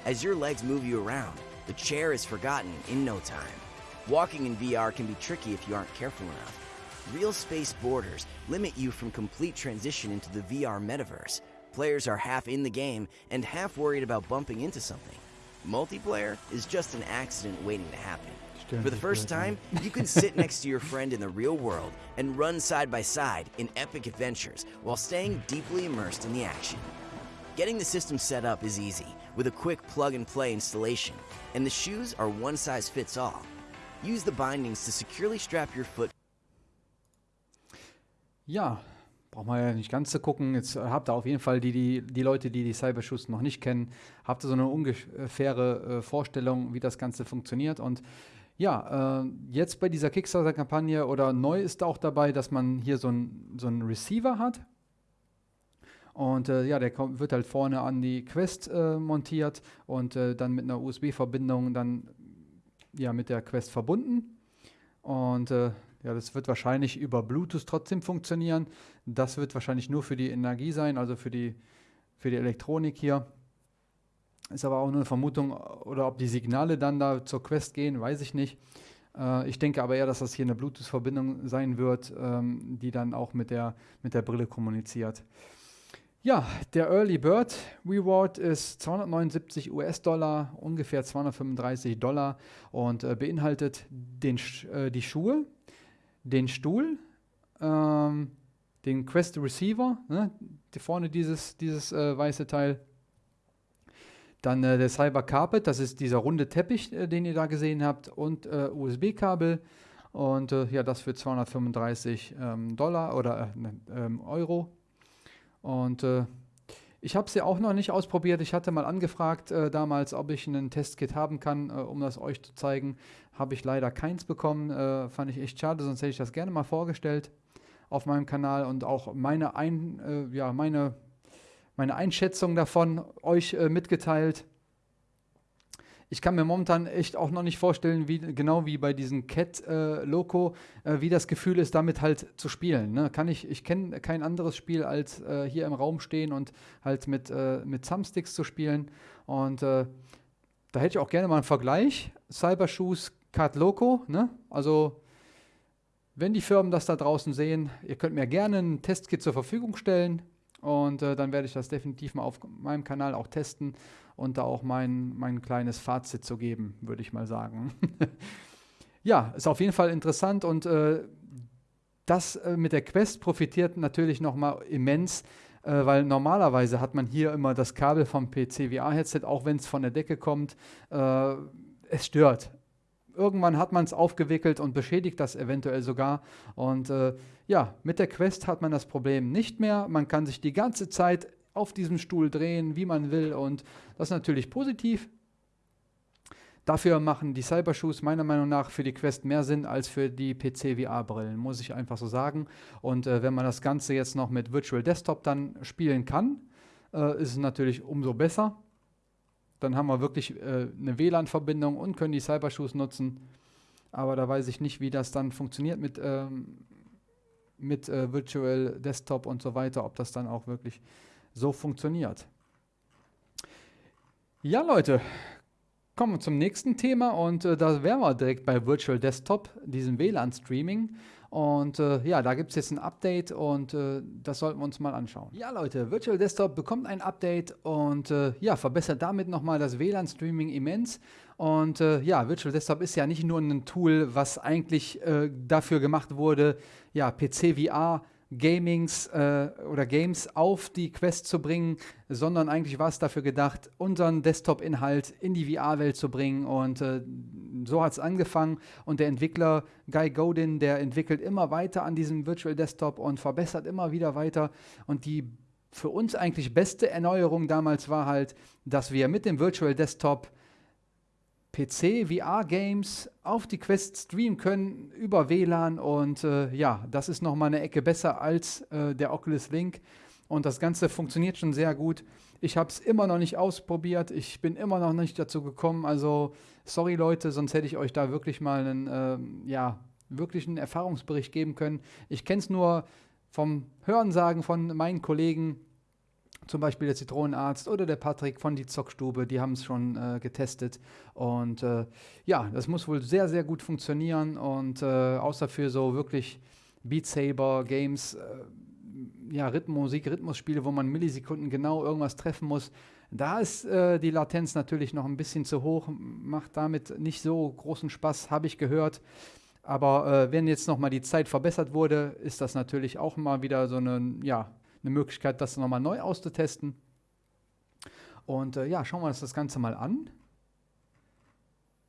As your legs move you around, the chair is forgotten in no time. Walking in VR can be tricky if you aren't careful enough. Real space borders limit you from complete transition into the VR metaverse. Players are half in the game and half worried about bumping into something. Multiplayer is just an accident waiting to happen. For the first time, you can sit next to your friend in the real world and run side by side in epic adventures while staying deeply immersed in the action. Getting the system set up is easy. with a quick plug and play installation, and the shoes are one size fits all. Use the bindings to securely strap your foot Ja, braucht man ja nicht ganz zu gucken. Jetzt äh, habt ihr auf jeden Fall die, die, die Leute, die die Cybershoes noch nicht kennen, habt ihr so eine ungefähre äh, Vorstellung, wie das Ganze funktioniert. Und ja, äh, jetzt bei dieser Kickstarter-Kampagne oder neu ist auch dabei, dass man hier so einen so Receiver hat. Und äh, ja, der kommt, wird halt vorne an die Quest äh, montiert und äh, dann mit einer USB-Verbindung dann ja mit der Quest verbunden. Und äh, ja, das wird wahrscheinlich über Bluetooth trotzdem funktionieren. Das wird wahrscheinlich nur für die Energie sein, also für die, für die Elektronik hier. Ist aber auch nur eine Vermutung, oder ob die Signale dann da zur Quest gehen, weiß ich nicht. Äh, ich denke aber eher, dass das hier eine Bluetooth-Verbindung sein wird, ähm, die dann auch mit der, mit der Brille kommuniziert. Ja, der Early Bird Reward ist 279 US-Dollar, ungefähr 235 Dollar und äh, beinhaltet den, äh, die Schuhe, den Stuhl, ähm, den Quest Receiver, ne, die vorne dieses, dieses äh, weiße Teil, dann äh, der Cyber Carpet, das ist dieser runde Teppich, äh, den ihr da gesehen habt, und äh, USB-Kabel. Und äh, ja, das für 235 ähm, Dollar oder äh, ne, ähm, Euro. Und äh, ich habe es ja auch noch nicht ausprobiert. Ich hatte mal angefragt damals, ob ich einen Testkit haben kann, um das euch zu zeigen. Habe ich leider keins bekommen. fand ich echt schade, sonst hätte ich das gerne mal vorgestellt auf meinem Kanal und auch meine, Ein, ja, meine meine Einschätzung davon euch äh, mitgeteilt. Ich kann mir momentan echt auch noch nicht vorstellen, wie genau wie bei diesem Cat äh, Loco, äh, wie das Gefühl ist, damit halt zu spielen. Ne? Kann ich ich kenne kein anderes Spiel als äh, hier im Raum stehen und halt mit äh, mit Thumbsticks zu spielen. Und äh, da hätte ich auch gerne mal einen Vergleich. Cybershoes Cat Loco, ne? Also wenn die Firmen das da draußen sehen, ihr könnt mir gerne ein Testkit zur Verfügung stellen. Und äh, dann werde ich das definitiv mal auf meinem Kanal auch testen und da auch mein, mein kleines Fazit zu geben, würde ich mal sagen. ja, ist auf jeden Fall interessant und äh, das äh, mit der Quest profitiert natürlich nochmal immens, äh, weil normalerweise hat man hier immer das Kabel vom PC VR-Headset, auch wenn es von der Decke kommt. Äh, es stört irgendwann hat man es aufgewickelt und beschädigt das eventuell sogar. Und äh, ja, mit der Quest hat man das Problem nicht mehr. Man kann sich die ganze Zeit auf diesem Stuhl drehen, wie man will. Und das ist natürlich positiv. Dafür machen die Cybershoes meiner Meinung nach für die Quest mehr Sinn als für die PC-VR-Brillen, muss ich einfach so sagen. Und äh, wenn man das Ganze jetzt noch mit Virtual Desktop dann spielen kann, äh, ist es natürlich umso besser. Dann haben wir wirklich äh, eine WLAN-Verbindung und können die Cybershoes nutzen. Aber da weiß ich nicht, wie das dann funktioniert mit, ähm, mit äh, Virtual Desktop und so weiter, ob das dann auch wirklich so funktioniert. Ja, Leute, kommen wir zum nächsten Thema und äh, da wären wir direkt bei Virtual Desktop, diesem WLAN-Streaming. Und äh, ja, da gibt es jetzt ein Update und äh, das sollten wir uns mal anschauen. Ja, Leute, Virtual Desktop bekommt ein Update und äh, ja, verbessert damit nochmal das WLAN-Streaming immens. Und äh, ja, Virtual Desktop ist ja nicht nur ein Tool, was eigentlich äh, dafür gemacht wurde, ja, PC-VR Gamings äh, oder Games auf die Quest zu bringen, sondern eigentlich war es dafür gedacht, unseren Desktop-Inhalt in die VR-Welt zu bringen. Und äh, so hat es angefangen. Und der Entwickler Guy Godin, der entwickelt immer weiter an diesem Virtual Desktop und verbessert immer wieder weiter. Und die für uns eigentlich beste Erneuerung damals war halt, dass wir mit dem Virtual Desktop PC, VR-Games auf die Quest streamen können über WLAN und äh, ja, das ist nochmal eine Ecke besser als äh, der Oculus Link und das Ganze funktioniert schon sehr gut. Ich habe es immer noch nicht ausprobiert, ich bin immer noch nicht dazu gekommen, also sorry Leute, sonst hätte ich euch da wirklich mal einen, äh, ja, wirklich einen Erfahrungsbericht geben können. Ich kenne es nur vom Hörensagen von meinen Kollegen, zum Beispiel der Zitronenarzt oder der Patrick von die Zockstube, die haben es schon äh, getestet. Und äh, ja, das muss wohl sehr, sehr gut funktionieren. Und äh, außer für so wirklich Beat Saber Games, äh, ja, Rhythmusik, Rhythmusspiele, wo man Millisekunden genau irgendwas treffen muss, da ist äh, die Latenz natürlich noch ein bisschen zu hoch, macht damit nicht so großen Spaß, habe ich gehört. Aber äh, wenn jetzt nochmal die Zeit verbessert wurde, ist das natürlich auch mal wieder so eine, ja, eine Möglichkeit, das nochmal neu auszutesten. Und äh, ja, schauen wir uns das Ganze mal an.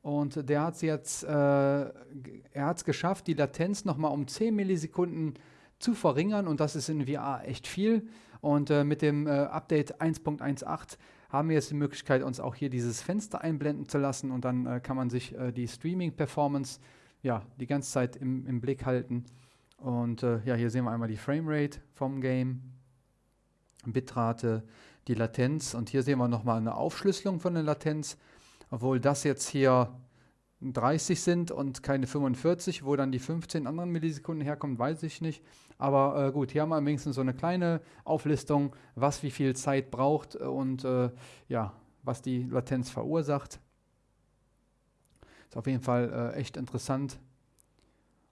Und der hat es jetzt, äh, er hat es geschafft, die Latenz nochmal um 10 Millisekunden zu verringern und das ist in VR echt viel. Und äh, mit dem äh, Update 1.18 haben wir jetzt die Möglichkeit, uns auch hier dieses Fenster einblenden zu lassen und dann äh, kann man sich äh, die Streaming-Performance ja, die ganze Zeit im, im Blick halten. Und äh, ja, hier sehen wir einmal die Framerate vom Game, Bitrate, die Latenz und hier sehen wir nochmal eine Aufschlüsselung von der Latenz, obwohl das jetzt hier 30 sind und keine 45, wo dann die 15 anderen Millisekunden herkommen, weiß ich nicht. Aber äh, gut, hier haben wir wenigstens so eine kleine Auflistung, was wie viel Zeit braucht und äh, ja, was die Latenz verursacht. Ist auf jeden Fall äh, echt interessant.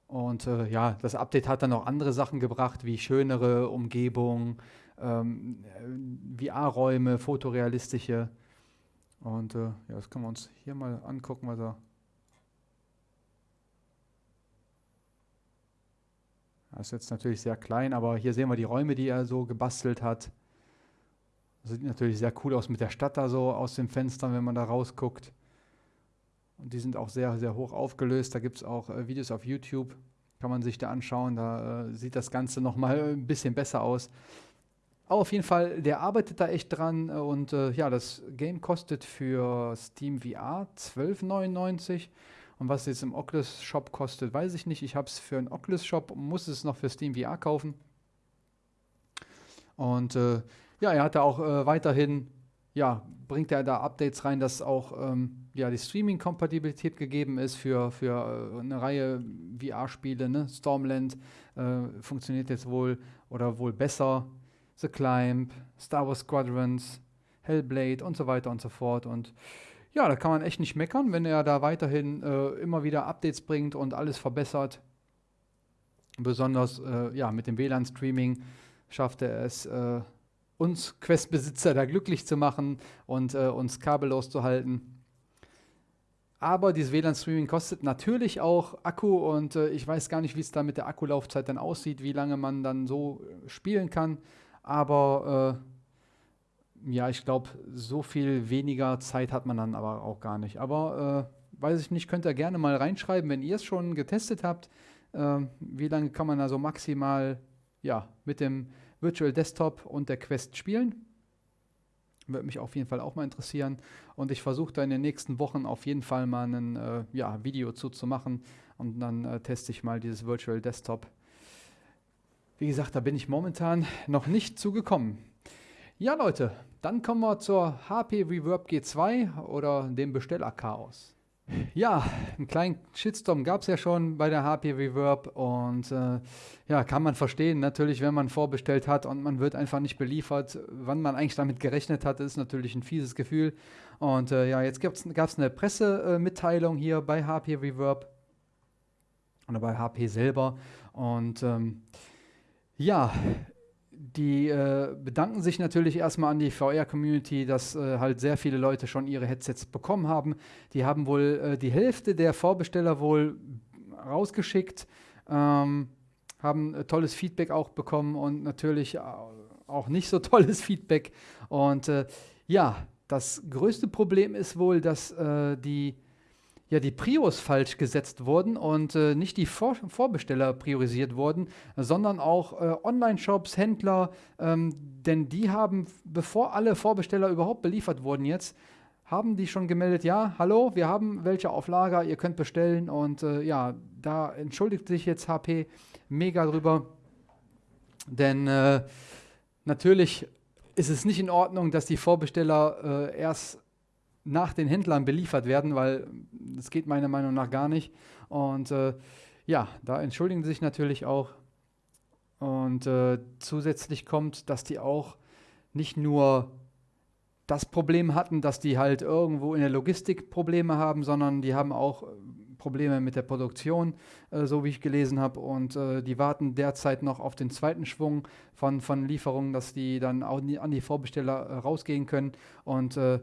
Und äh, ja, das Update hat dann auch andere Sachen gebracht, wie schönere Umgebung, ähm, VR-Räume, fotorealistische. Und äh, ja, das können wir uns hier mal angucken, was er. Das ist jetzt natürlich sehr klein, aber hier sehen wir die Räume, die er so gebastelt hat. Das sieht natürlich sehr cool aus mit der Stadt da so aus den Fenstern, wenn man da rausguckt. Und die sind auch sehr, sehr hoch aufgelöst. Da gibt es auch äh, Videos auf YouTube, kann man sich da anschauen. Da äh, sieht das Ganze nochmal ein bisschen besser aus. Aber auf jeden Fall, der arbeitet da echt dran und äh, ja, das Game kostet für Steam VR 12,99 und was jetzt im Oculus Shop kostet, weiß ich nicht. Ich habe es für einen Oculus Shop und muss es noch für Steam VR kaufen. Und äh, ja, er hat da auch äh, weiterhin, ja, bringt er da Updates rein, dass auch ähm, ja, die Streaming-Kompatibilität gegeben ist für, für äh, eine Reihe VR-Spiele. Ne? Stormland äh, funktioniert jetzt wohl oder wohl besser. The Climb, Star Wars Squadrons, Hellblade und so weiter und so fort. Und ja, da kann man echt nicht meckern, wenn er da weiterhin äh, immer wieder Updates bringt und alles verbessert. Besonders äh, ja, mit dem WLAN-Streaming schafft er es, äh, uns Quest-Besitzer da glücklich zu machen und äh, uns kabellos zu halten. Aber dieses WLAN-Streaming kostet natürlich auch Akku und äh, ich weiß gar nicht, wie es da mit der Akkulaufzeit dann aussieht, wie lange man dann so spielen kann. Aber äh, ja, ich glaube, so viel weniger Zeit hat man dann aber auch gar nicht. Aber äh, weiß ich nicht, könnt ihr gerne mal reinschreiben, wenn ihr es schon getestet habt. Äh, wie lange kann man also maximal ja, mit dem Virtual Desktop und der Quest spielen? Würde mich auf jeden Fall auch mal interessieren. Und ich versuche da in den nächsten Wochen auf jeden Fall mal ein äh, ja, Video zu, zu machen. Und dann äh, teste ich mal dieses Virtual Desktop wie gesagt, da bin ich momentan noch nicht zugekommen. Ja, Leute, dann kommen wir zur HP Reverb G2 oder dem Bestellerchaos. Ja, einen kleinen Shitstorm gab es ja schon bei der HP Reverb und äh, ja, kann man verstehen. Natürlich, wenn man vorbestellt hat und man wird einfach nicht beliefert, wann man eigentlich damit gerechnet hat, ist natürlich ein fieses Gefühl. Und äh, ja, jetzt gab es eine Pressemitteilung hier bei HP Reverb oder bei HP selber und ähm, ja, die äh, bedanken sich natürlich erstmal an die VR-Community, dass äh, halt sehr viele Leute schon ihre Headsets bekommen haben. Die haben wohl äh, die Hälfte der Vorbesteller wohl rausgeschickt, ähm, haben äh, tolles Feedback auch bekommen und natürlich auch nicht so tolles Feedback. Und äh, ja, das größte Problem ist wohl, dass äh, die ja die Prios falsch gesetzt wurden und äh, nicht die Vor Vorbesteller priorisiert wurden, sondern auch äh, Online-Shops, Händler, ähm, denn die haben, bevor alle Vorbesteller überhaupt beliefert wurden jetzt, haben die schon gemeldet, ja, hallo, wir haben welche auf Lager, ihr könnt bestellen und äh, ja, da entschuldigt sich jetzt HP mega drüber, denn äh, natürlich ist es nicht in Ordnung, dass die Vorbesteller äh, erst nach den Händlern beliefert werden, weil das geht meiner Meinung nach gar nicht. Und äh, ja, da entschuldigen sie sich natürlich auch. Und äh, zusätzlich kommt, dass die auch nicht nur das Problem hatten, dass die halt irgendwo in der Logistik Probleme haben, sondern die haben auch Probleme mit der Produktion, äh, so wie ich gelesen habe. Und äh, die warten derzeit noch auf den zweiten Schwung von, von Lieferungen, dass die dann auch an die Vorbesteller äh, rausgehen können. Und äh,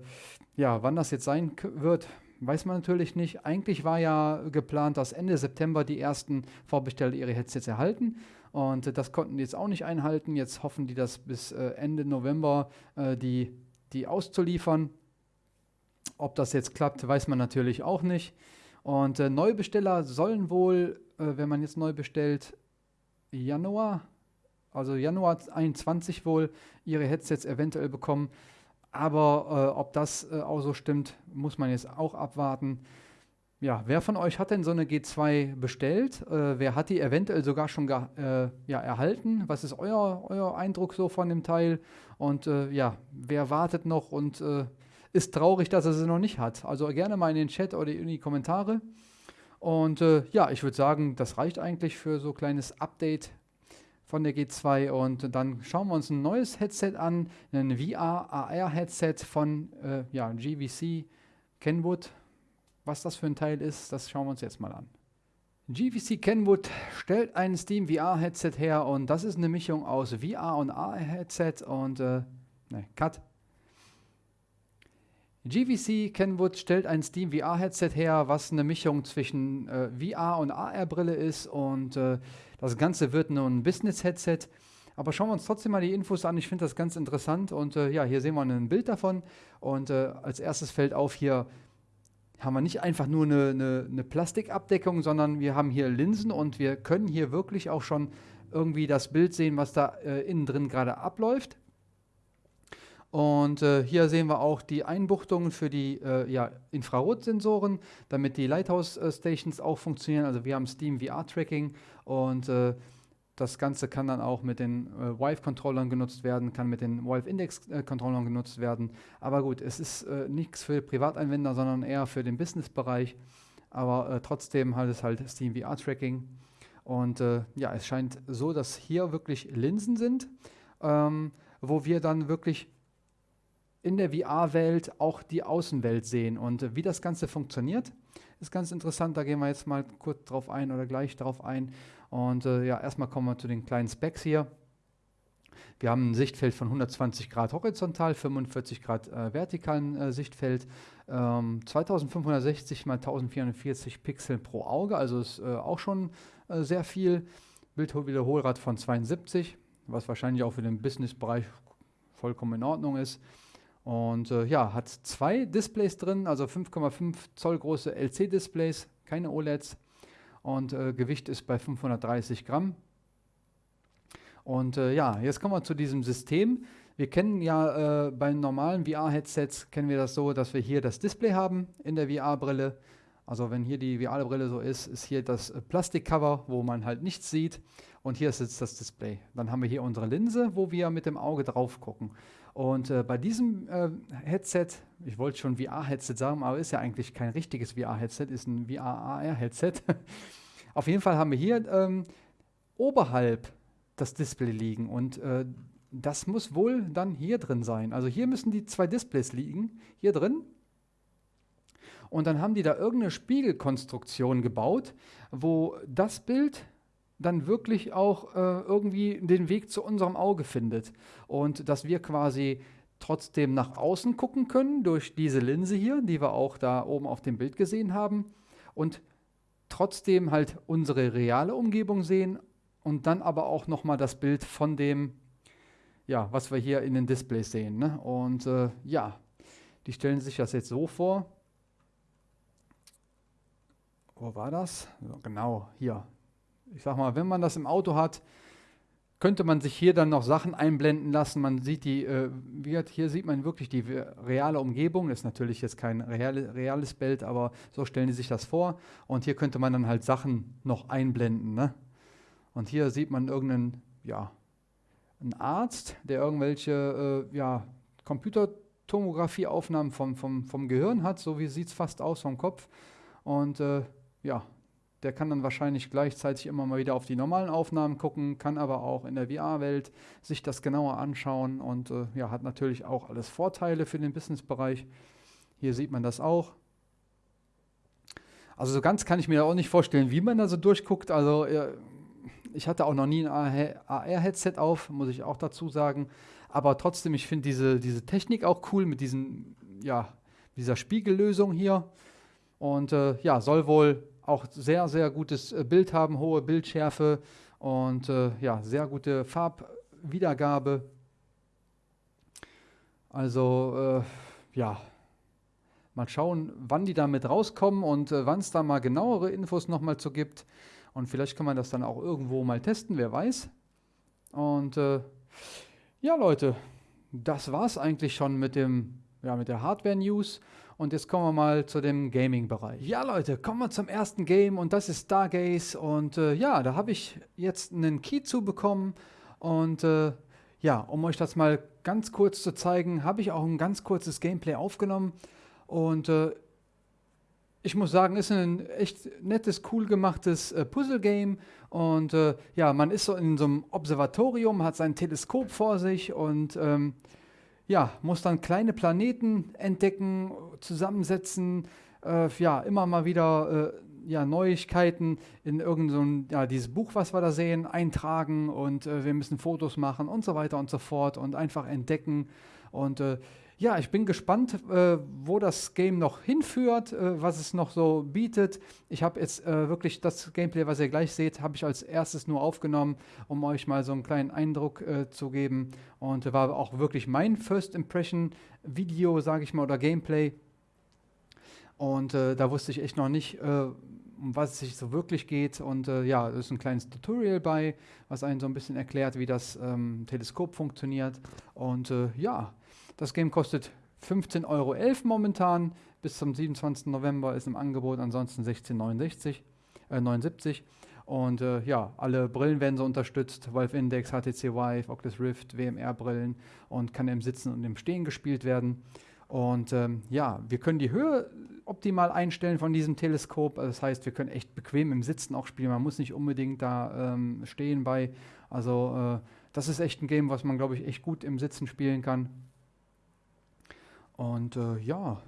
ja, wann das jetzt sein wird, weiß man natürlich nicht. Eigentlich war ja geplant, dass Ende September die ersten Vorbesteller ihre Headsets erhalten. Und äh, das konnten die jetzt auch nicht einhalten. Jetzt hoffen die, dass bis Ende November die die auszuliefern. Ob das jetzt klappt, weiß man natürlich auch nicht. Und äh, Neubesteller sollen wohl, äh, wenn man jetzt neu bestellt, Januar, also Januar 21 wohl, ihre Headsets eventuell bekommen. Aber äh, ob das äh, auch so stimmt, muss man jetzt auch abwarten. Ja, wer von euch hat denn so eine G2 bestellt? Äh, wer hat die eventuell sogar schon äh, ja, erhalten? Was ist euer, euer Eindruck so von dem Teil? Und ja, wer wartet noch und ist traurig, dass er sie noch nicht hat? Also gerne mal in den Chat oder in die Kommentare. Und äh, ja, ich würde sagen, das reicht eigentlich für so ein kleines Update von der G2 und dann schauen wir uns ein neues Headset an, ein VR-AR-Headset von äh, ja, GVC Kenwood. Was das für ein Teil ist, das schauen wir uns jetzt mal an. GVC Kenwood stellt ein Steam VR-Headset her und das ist eine Mischung aus VR und AR-Headset und äh, ne, Cut. GVC Kenwood stellt ein Steam VR-Headset her, was eine Mischung zwischen äh, VR und AR-Brille ist und äh, das Ganze wird nun ein Business-Headset. Aber schauen wir uns trotzdem mal die Infos an. Ich finde das ganz interessant und äh, ja, hier sehen wir ein Bild davon und äh, als erstes fällt auf hier haben wir nicht einfach nur eine, eine, eine Plastikabdeckung, sondern wir haben hier Linsen und wir können hier wirklich auch schon irgendwie das Bild sehen, was da äh, innen drin gerade abläuft. Und äh, hier sehen wir auch die Einbuchtungen für die äh, ja, Infrarotsensoren, damit die Lighthouse äh, Stations auch funktionieren. Also wir haben Steam VR Tracking und äh, das Ganze kann dann auch mit den äh, Vive-Controllern genutzt werden, kann mit den Vive-Index-Controllern genutzt werden. Aber gut, es ist äh, nichts für Privatanwender, sondern eher für den Business-Bereich. Aber äh, trotzdem halt es halt Steam VR-Tracking. Und ja, es scheint so, dass hier wirklich Linsen sind, ähm, wo wir dann wirklich in der VR-Welt auch die Außenwelt sehen. Und äh, wie das Ganze funktioniert, ist ganz interessant. Da gehen wir jetzt mal kurz drauf ein oder gleich drauf ein. Und äh, ja, erstmal kommen wir zu den kleinen Specs hier. Wir haben ein Sichtfeld von 120 Grad horizontal, 45 Grad äh, vertikalen äh, Sichtfeld, ähm, 2560 x 1440 Pixel pro Auge, also ist äh, auch schon äh, sehr viel. Bildwiederholrad von 72, was wahrscheinlich auch für den Business-Bereich vollkommen in Ordnung ist. Und äh, ja, hat zwei Displays drin, also 5,5 Zoll große LC-Displays, keine OLEDs und äh, Gewicht ist bei 530 Gramm. Und äh, ja, jetzt kommen wir zu diesem System. Wir kennen ja äh, bei normalen VR-Headsets, kennen wir das so, dass wir hier das Display haben in der VR-Brille. Also wenn hier die VR-Brille so ist, ist hier das äh, Plastikcover, wo man halt nichts sieht. Und hier sitzt das Display. Dann haben wir hier unsere Linse, wo wir mit dem Auge drauf gucken. Und äh, bei diesem äh, Headset, ich wollte schon VR-Headset sagen, aber ist ja eigentlich kein richtiges VR-Headset, ist ein VR-AR-Headset. Auf jeden Fall haben wir hier ähm, oberhalb das Display liegen und äh, das muss wohl dann hier drin sein. Also hier müssen die zwei Displays liegen, hier drin. Und dann haben die da irgendeine Spiegelkonstruktion gebaut, wo das Bild dann wirklich auch äh, irgendwie den Weg zu unserem Auge findet. Und dass wir quasi trotzdem nach außen gucken können durch diese Linse hier, die wir auch da oben auf dem Bild gesehen haben. Und trotzdem halt unsere reale Umgebung sehen und dann aber auch nochmal das Bild von dem, ja, was wir hier in den Displays sehen. Ne? Und äh, ja, die stellen sich das jetzt so vor. Wo war das? Genau, hier ich sag mal, wenn man das im Auto hat, könnte man sich hier dann noch Sachen einblenden lassen. Man sieht die, äh, hier sieht man wirklich die reale Umgebung. Ist natürlich jetzt kein reale, reales Bild, aber so stellen die sich das vor. Und hier könnte man dann halt Sachen noch einblenden. Ne? Und hier sieht man irgendeinen, ja, einen Arzt, der irgendwelche, äh, ja, Computertomographieaufnahmen vom, vom, vom Gehirn hat. So wie sieht es fast aus vom Kopf. Und äh, ja, der kann dann wahrscheinlich gleichzeitig immer mal wieder auf die normalen Aufnahmen gucken, kann aber auch in der VR-Welt sich das genauer anschauen und äh, ja, hat natürlich auch alles Vorteile für den Businessbereich. Hier sieht man das auch. Also so ganz kann ich mir auch nicht vorstellen, wie man da so durchguckt. Also äh, ich hatte auch noch nie ein AR-Headset auf, muss ich auch dazu sagen. Aber trotzdem, ich finde diese, diese Technik auch cool mit diesen, ja, dieser Spiegellösung hier. Und äh, ja, soll wohl auch sehr, sehr gutes äh, Bild haben, hohe Bildschärfe und äh, ja, sehr gute Farbwiedergabe. Also, äh, ja. Mal schauen, wann die damit rauskommen und äh, wann es da mal genauere Infos nochmal zu gibt. Und vielleicht kann man das dann auch irgendwo mal testen, wer weiß. Und äh, ja, Leute, das war es eigentlich schon mit, dem, ja, mit der Hardware-News. Und jetzt kommen wir mal zu dem Gaming-Bereich. Ja, Leute, kommen wir zum ersten Game und das ist Stargaze. Und äh, ja, da habe ich jetzt einen Key zu bekommen. Und äh, ja, um euch das mal ganz kurz zu zeigen, habe ich auch ein ganz kurzes Gameplay aufgenommen. Und äh, ich muss sagen, ist ein echt nettes, cool gemachtes äh, Puzzle-Game. Und äh, ja, man ist so in so einem Observatorium, hat sein Teleskop vor sich und ähm, ja, muss dann kleine Planeten entdecken, zusammensetzen, äh, ja, immer mal wieder äh, ja, Neuigkeiten in irgendein, so ja, dieses Buch, was wir da sehen, eintragen und äh, wir müssen Fotos machen und so weiter und so fort und einfach entdecken. Und äh, ja, ich bin gespannt, äh, wo das Game noch hinführt, äh, was es noch so bietet. Ich habe jetzt äh, wirklich das Gameplay, was ihr gleich seht, habe ich als erstes nur aufgenommen, um euch mal so einen kleinen Eindruck äh, zu geben. Und war auch wirklich mein First Impression Video, sage ich mal, oder Gameplay. Und äh, da wusste ich echt noch nicht, äh, um was es sich so wirklich geht. Und ja, da ist ein kleines Tutorial bei, was einen so ein bisschen erklärt, wie das ähm, Teleskop funktioniert. Und ja, das Game kostet 15,11 Euro momentan. Bis zum 27. November ist im Angebot, ansonsten 16,69 äh, 79. Und äh, ja, alle Brillen werden so unterstützt. Valve Index, HTC Vive, Oculus Rift, WMR-Brillen und kann im Sitzen und im Stehen gespielt werden. Und ähm, ja, wir können die Höhe optimal einstellen von diesem Teleskop. Das heißt, wir können echt bequem im Sitzen auch spielen. Man muss nicht unbedingt da ähm, stehen bei. Also äh, das ist echt ein Game, was man, glaube ich, echt gut im Sitzen spielen kann. Und äh, ja,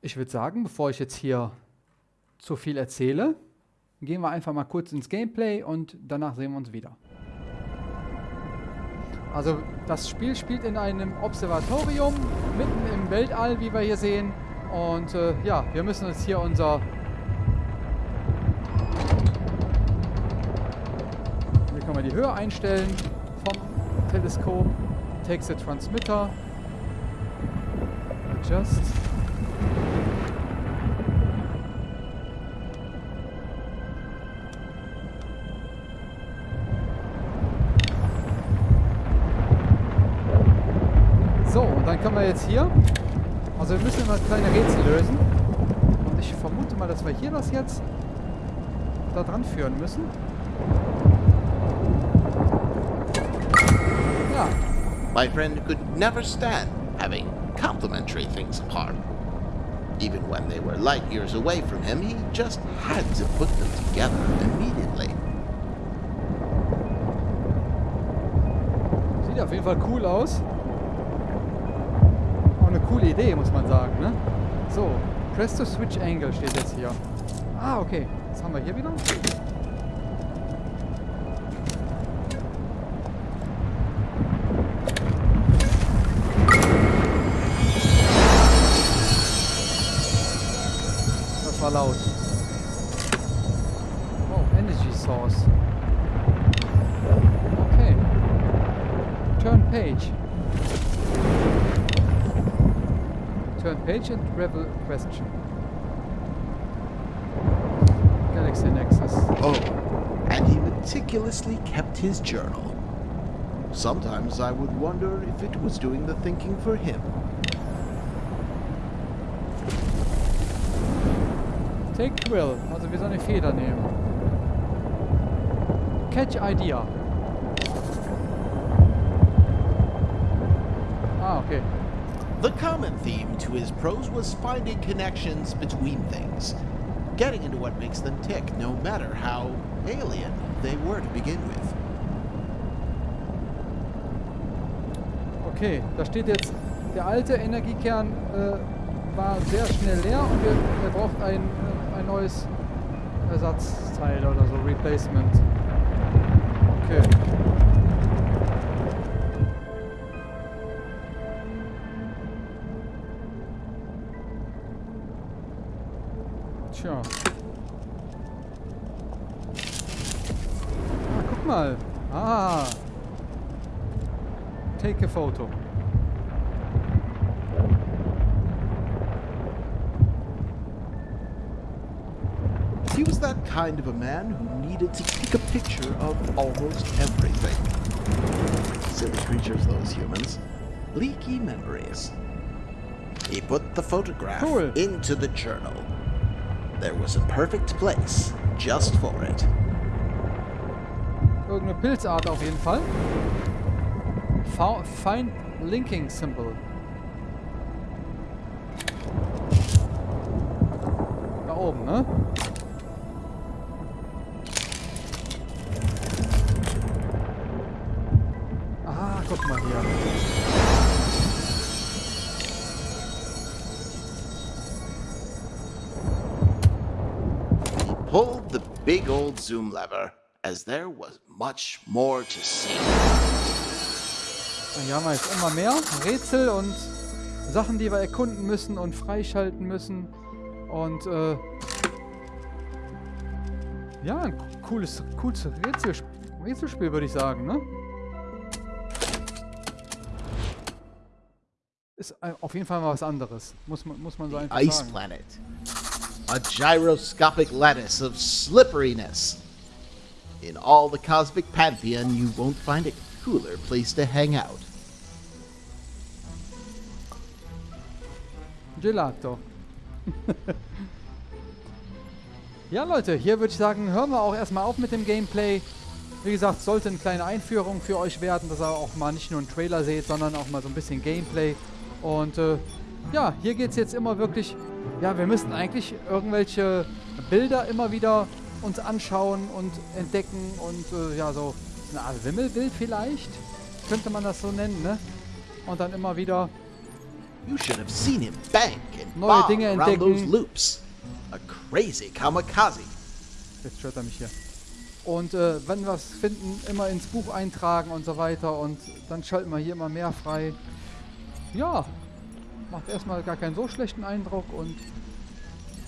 ich würde sagen, bevor ich jetzt hier zu viel erzähle, gehen wir einfach mal kurz ins Gameplay und danach sehen wir uns wieder. Also das Spiel spielt in einem Observatorium mitten im Weltall, wie wir hier sehen. Und äh, ja, wir müssen uns hier unser... Hier können wir die Höhe einstellen vom Teleskop. Takes the Transmitter just. So, und dann können wir jetzt hier, also wir müssen immer kleine Rätsel lösen. Und ich vermute mal, dass wir hier das jetzt da dran führen müssen. Ja. My friend could never stand having complementary things apart. Even when they were light years away from him, he just had to put them together immediately. Sieht auf jeden Fall cool aus. Auch eine coole Idee, muss man sagen, ne? So, Press to Switch Angle steht jetzt hier. Ah, okay. Was haben wir hier wieder? Turn page and question. Galaxy Nexus. Oh, and he meticulously kept his journal. Sometimes I would wonder if it was doing the thinking for him. Take Quill, also wie so eine Feder nehmen. Catch Idea. Ah, okay. The common theme to his prose was finding connections between things, getting into what makes them tick, no matter how alien they were to begin with. Okay, da steht jetzt, der alte Energiekern äh, war sehr schnell leer und wir, er braucht ein äh, ein neues Ersatzteil oder so, Replacement. Okay. Tja. Ah, guck mal. Ah. Take a photo. He was that kind of a man who needed to take a picture of almost everything. Silly creatures, those humans. Leaky memories. He put the photograph cool. into the journal. There was a perfect place just for it. Irgendeine Pilzart auf jeden Fall. Fa- Find Linking Symbol. Zoom lever, as there was much more to see. Hier haben wir jetzt immer mehr Rätsel und Sachen, die wir erkunden müssen und freischalten müssen. Und äh, ja, ein cooles, cooles Rätselsp Rätselspiel, würde ich sagen, ne? Ist ein- auf jeden Fall mal was anderes. Muss man, muss man so einfach Ice sagen. Planet. A gyroscopic lattice of slipperiness. In all the cosmic pantheon, you won't find a cooler place to hang out. Gelato. ja, Leute, hier würde ich sagen, hören wir auch erstmal auf mit dem Gameplay. Wie gesagt, sollte eine kleine Einführung für euch werden, dass ihr auch mal nicht nur einen Trailer seht, sondern auch mal so ein bisschen Gameplay. Und äh, ja, hier geht es jetzt immer wirklich. Ja, wir müssen eigentlich irgendwelche Bilder immer wieder uns anschauen und entdecken und äh, ja, so eine Art Wimmelbild vielleicht, könnte man das so nennen, ne? Und dann immer wieder You should have seen him bank and Neue Dinge entdecken. loops. A crazy kamikaze. Jetzt stört er mich hier. Und äh, wenn wir was finden, immer ins Buch eintragen und so weiter. Und dann schalten wir hier immer mehr frei. Ja, macht erstmal gar keinen so schlechten Eindruck. Und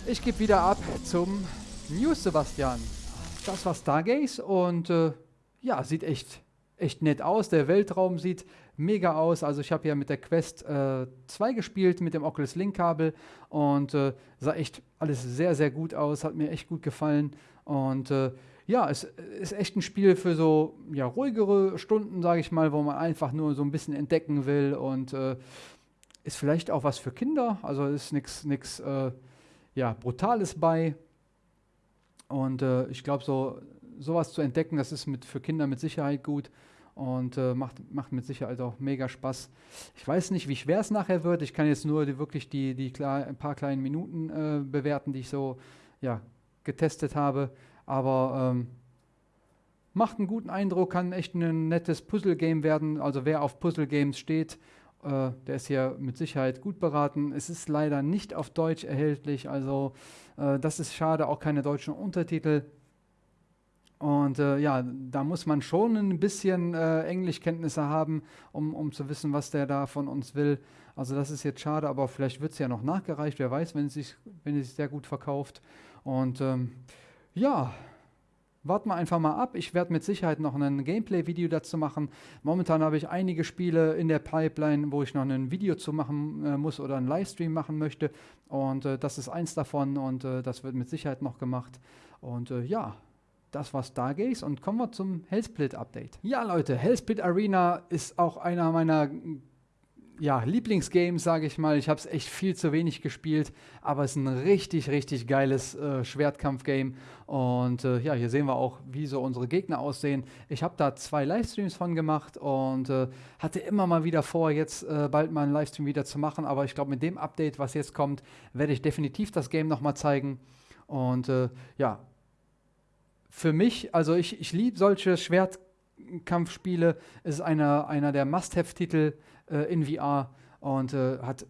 ich gebe wieder ab zum News Sebastian. Das war Stargaze und äh, ja, sieht echt, echt nett aus. Der Weltraum sieht mega aus. Also ich habe ja mit der Quest äh, 2 gespielt, mit dem Oculus Link Kabel und äh, sah echt alles sehr, sehr gut aus. Hat mir echt gut gefallen. Und äh, ja, es ist echt ein Spiel für so ja, ruhigere Stunden, sage ich mal, wo man einfach nur so ein bisschen entdecken will und äh, ist vielleicht auch was für Kinder. Also ist nichts äh, ja, Brutales bei. Und äh, ich glaube, so sowas zu entdecken, das ist mit, für Kinder mit Sicherheit gut und äh, macht, macht mit Sicherheit auch mega Spaß. Ich weiß nicht, wie schwer es nachher wird. Ich kann jetzt nur die, wirklich die, die klar, ein paar kleinen Minuten äh, bewerten, die ich so ja, getestet habe. Aber ähm, macht einen guten Eindruck, kann echt ein nettes Puzzle-Game werden. Also wer auf Puzzle-Games steht, äh, der ist hier mit Sicherheit gut beraten. Es ist leider nicht auf Deutsch erhältlich, also äh, das ist schade, auch keine deutschen Untertitel. Und äh, ja, da muss man schon ein bisschen äh, Englischkenntnisse haben, um, um zu wissen, was der da von uns will. Also das ist jetzt schade, aber vielleicht wird es ja noch nachgereicht, wer weiß, wenn es sich, wenn es sich sehr gut verkauft. Und ähm, ja, warten wir einfach mal ab. Ich werde mit Sicherheit noch ein Gameplay-Video dazu machen. Momentan habe ich einige Spiele in der Pipeline, wo ich noch ein Video zu machen äh, muss oder einen Livestream machen möchte. Und äh, das ist eins davon und äh, das wird mit Sicherheit noch gemacht. Und äh, ja, das war Stargaze und kommen wir zum Hellsplit-Update. Ja, Leute, Hellsplit Arena ist auch einer meiner ja, Lieblingsgames, sage ich mal. Ich habe es echt viel zu wenig gespielt, aber es ist ein richtig, richtig geiles äh, Schwertkampf-Game. Und äh, ja, hier sehen wir auch, wie so unsere Gegner aussehen. Ich habe da zwei Livestreams von gemacht und äh, hatte immer mal wieder vor, jetzt äh, bald mal einen Livestream wieder zu machen. Aber ich glaube, mit dem Update, was jetzt kommt, werde ich definitiv das Game nochmal zeigen. Und äh, ja, für mich, also ich, ich liebe solche Schwertkampfspiele. Es ist einer, einer der Must-Have-Titel äh, in VR und äh, hat,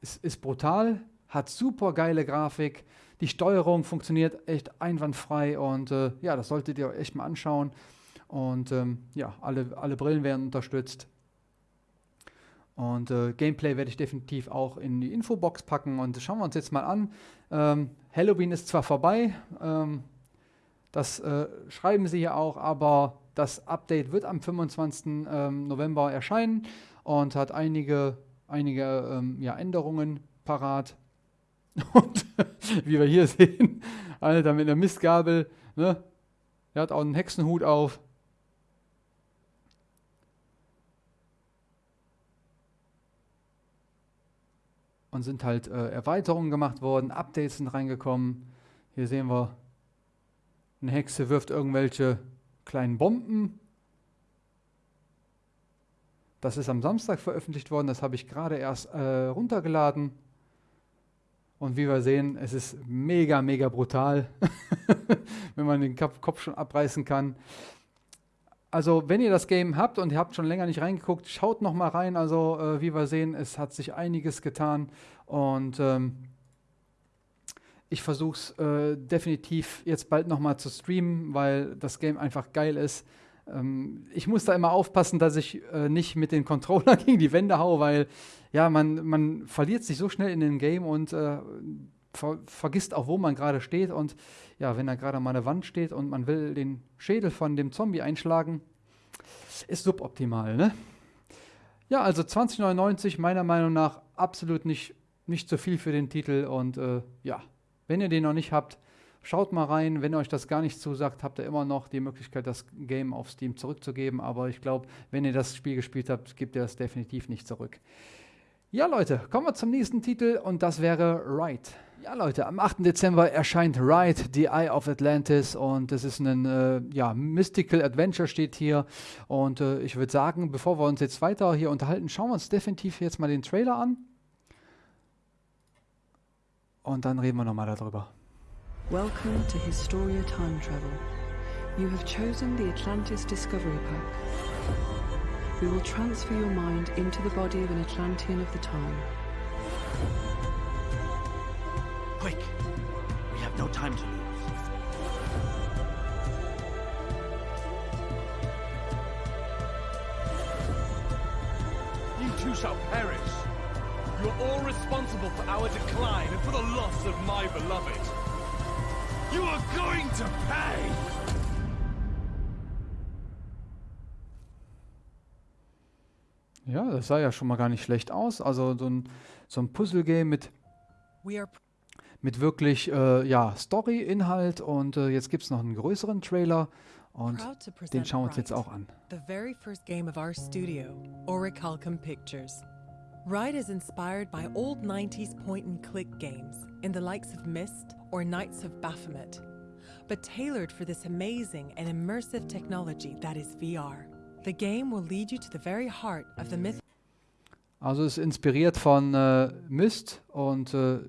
ist, ist brutal, hat super geile Grafik. Die Steuerung funktioniert echt einwandfrei und äh, ja, das solltet ihr euch echt mal anschauen. Und ähm, ja, alle, alle Brillen werden unterstützt. Und äh, Gameplay werde ich definitiv auch in die Infobox packen und schauen wir uns jetzt mal an. Ähm, Halloween ist zwar vorbei, ähm, das äh, schreiben sie ja auch, aber das Update wird am 25. Ähm, November erscheinen und hat einige, einige ähm, ja, Änderungen parat. Und wie wir hier sehen, Alter, mit einer Mistgabel, ne? Er hat auch einen Hexenhut auf. Und sind halt äh, Erweiterungen gemacht worden, Updates sind reingekommen. Hier sehen wir, eine Hexe wirft irgendwelche kleinen Bomben. Das ist am Samstag veröffentlicht worden, das habe ich gerade erst äh, runtergeladen. Und wie wir sehen, es ist mega, mega brutal, wenn man den Kopf schon abreißen kann. Also, wenn ihr das Game habt und ihr habt schon länger nicht reingeguckt, schaut noch mal rein. Also, äh, wie wir sehen, es hat sich einiges getan und ähm, ich versuche es äh, definitiv jetzt bald noch mal zu streamen, weil das Game einfach geil ist. Ähm, ich muss da immer aufpassen, dass ich äh, nicht mit den Controller gegen die Wände haue, weil ja, man, man verliert sich so schnell in dem Game und äh, ver vergisst auch, wo man gerade steht. Und ja, wenn da gerade mal eine Wand steht und man will den Schädel von dem Zombie einschlagen, ist suboptimal, ne? Ja, also 2099 meiner Meinung nach absolut nicht, nicht zu viel für den Titel und äh, ja, wenn ihr den noch nicht habt, Schaut mal rein, wenn euch das gar nicht zusagt, habt ihr immer noch die Möglichkeit, das Game auf Steam zurückzugeben. Aber ich glaube, wenn ihr das Spiel gespielt habt, gebt ihr das definitiv nicht zurück. Ja, Leute, kommen wir zum nächsten Titel und das wäre Ride. Ja, Leute, am 8. Dezember erscheint Ride, The Eye of Atlantis und es ist ein äh, ja, Mystical Adventure steht hier und äh, ich würde sagen, bevor wir uns jetzt weiter hier unterhalten, schauen wir uns definitiv jetzt mal den Trailer an und dann reden wir nochmal darüber. Welcome to Historia Time Travel. You have chosen the Atlantis Discovery Pack. We will transfer your mind into the body of an Atlantean of the time. Quick! We have no time to lose. You two shall perish. You're all responsible for our decline and for the loss of my beloved. You are going to pay! Ja, das sah ja schon mal gar nicht schlecht aus. Also so ein, so ein Puzzle-Game mit, mit wirklich äh, ja, Story-Inhalt und äh, jetzt gibt es noch einen größeren Trailer und den schauen wir uns jetzt auch an. The very first game of our studio, Orichalcum Pictures. Ride is inspired by old 90s point and click games in the likes of Myst or Knights of Baphomet, but tailored for this amazing and immersive technology that is VR. The game will lead you to the very heart of the myth. Also ist inspiriert von äh, Myst und äh,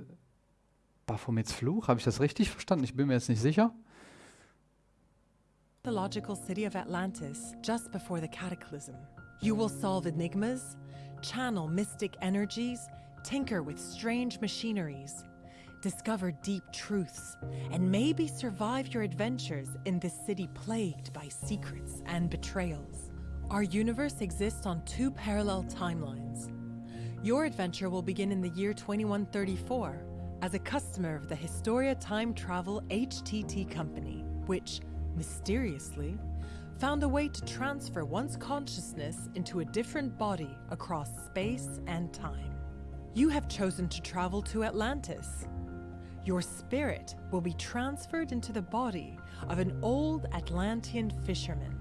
Baphomets Fluch. Habe ich das richtig verstanden? Ich bin mir jetzt nicht sicher. mythological city of Atlantis just before the cataclysm. You will solve enigmas, channel mystic energies, tinker with strange machineries, discover deep truths, and maybe survive your adventures in this city plagued by secrets and betrayals. Our universe exists on two parallel timelines. Your adventure will begin in the year 2134 as a customer of the Historia Time Travel HTT company, which, mysteriously, found a way to transfer one's consciousness into a different body across space and time. You have chosen to travel to Atlantis. Your spirit will be transferred into the body of an old Atlantean fisherman.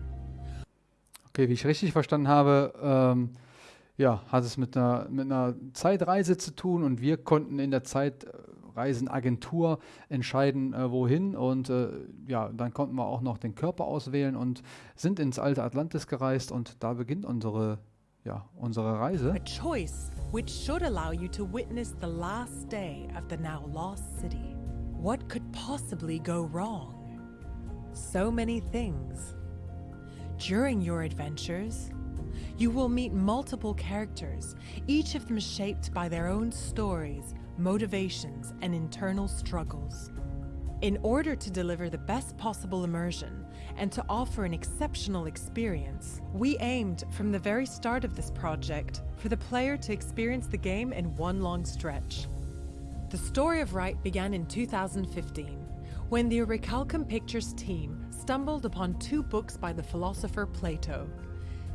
Okay, wie ich richtig verstanden habe, ähm, ja, hat es mit einer, mit einer Zeitreise zu tun und wir konnten in der äh, Zeitreisenagentur entscheiden, äh, wohin und äh, ja, dann konnten wir auch noch den Körper auswählen und sind ins alte Atlantis gereist und da beginnt unsere, ja, unsere Reise. A choice which should allow you to witness the last day of the now lost city. What could possibly go wrong? So many things. During your adventures, you will meet multiple characters, each of them shaped by their own stories, motivations, and internal struggles. In order to deliver the best possible immersion and to offer an exceptional experience, we aimed from the very start of this project for the player to experience the game in one long stretch. The story of Wright began in 2015 when the Recalcum Pictures team stumbled upon two books by the philosopher Plato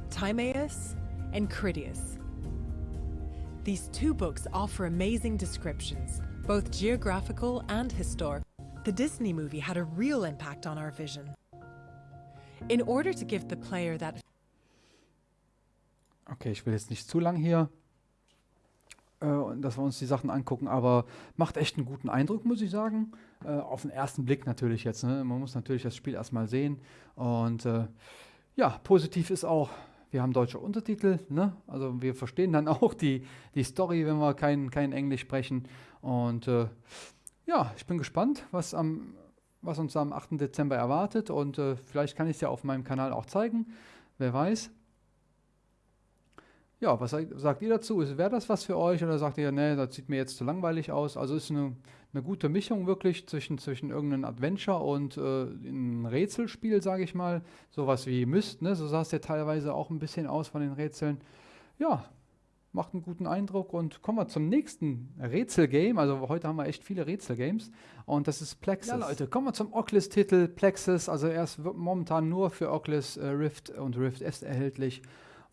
Timaeus and Critias. These two books offer amazing descriptions, both geographical and historical. The Disney movie had a real impact on our vision. In order to give the player that Okay, ich will jetzt nicht zu lang hier, äh, dass wir uns die Sachen angucken, aber macht echt einen guten Eindruck, muss ich sagen. Äh, auf den ersten Blick natürlich jetzt. Ne? Man muss natürlich das Spiel erstmal sehen. Und äh, ja, positiv ist auch, wir haben deutsche Untertitel. Ne? Also wir verstehen dann auch die, die Story, wenn wir kein, kein Englisch sprechen. Und äh, ja, ich bin gespannt, was, am, was uns am 8. Dezember erwartet. Und äh, vielleicht kann ich es ja auf meinem Kanal auch zeigen. Wer weiß. Ja, was sagt, ihr dazu? Wäre das was für euch oder sagt ihr, nee, das sieht mir jetzt zu langweilig aus? Also ist eine, eine gute Mischung wirklich zwischen, zwischen irgendeinem Adventure und äh, ein Rätselspiel, sage ich mal. Sowas wie Myst, ne? so sah es ja teilweise auch ein bisschen aus von den Rätseln. Ja, macht einen guten Eindruck und kommen wir zum nächsten Rätselgame. Also heute haben wir echt viele Rätselgames und das ist Plexus. Ja Leute, kommen wir zum Oculus-Titel Plexus. Also er ist momentan nur für Oculus äh, Rift und Rift S erhältlich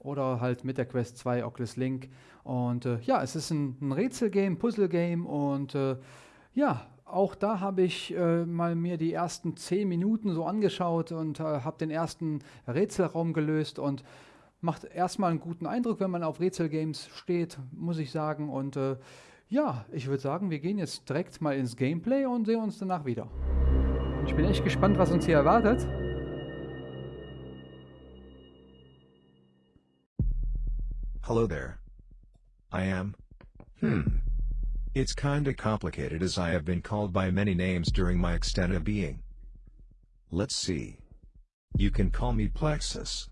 oder halt mit der Quest 2 Oculus Link. Und äh, ja, es ist ein, ein Rätselgame, Puzzlegame und äh, ja, auch da habe ich äh, mal mir die ersten 10 Minuten so angeschaut und äh, habe den ersten Rätselraum gelöst und macht erstmal einen guten Eindruck, wenn man auf Rätselgames steht, muss ich sagen. Und äh, ja, ich würde sagen, wir gehen jetzt direkt mal ins Gameplay und sehen uns danach wieder. Ich bin echt gespannt, was uns hier erwartet. Hello there. I am. Hmm. It's kinda complicated as I have been called by many names during my extended being. Let's see. You can call me Plexus.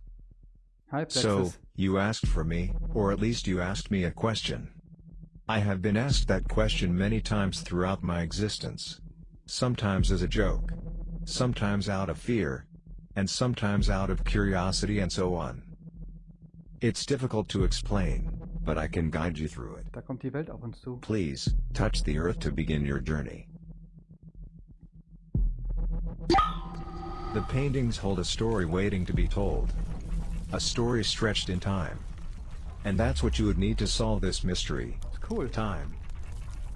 Hi, Plexus. So, you asked for me, or at least you asked me a question. I have been asked that question many times throughout my existence. Sometimes as a joke. Sometimes out of fear. And sometimes out of curiosity and so on. It's difficult to explain, but I can guide you through it. Da kommt die Welt auf uns zu. Please, touch the earth to begin your journey. The paintings hold a story waiting to be told. A story stretched in time. And that's what you would need to solve this mystery. Cool. Time.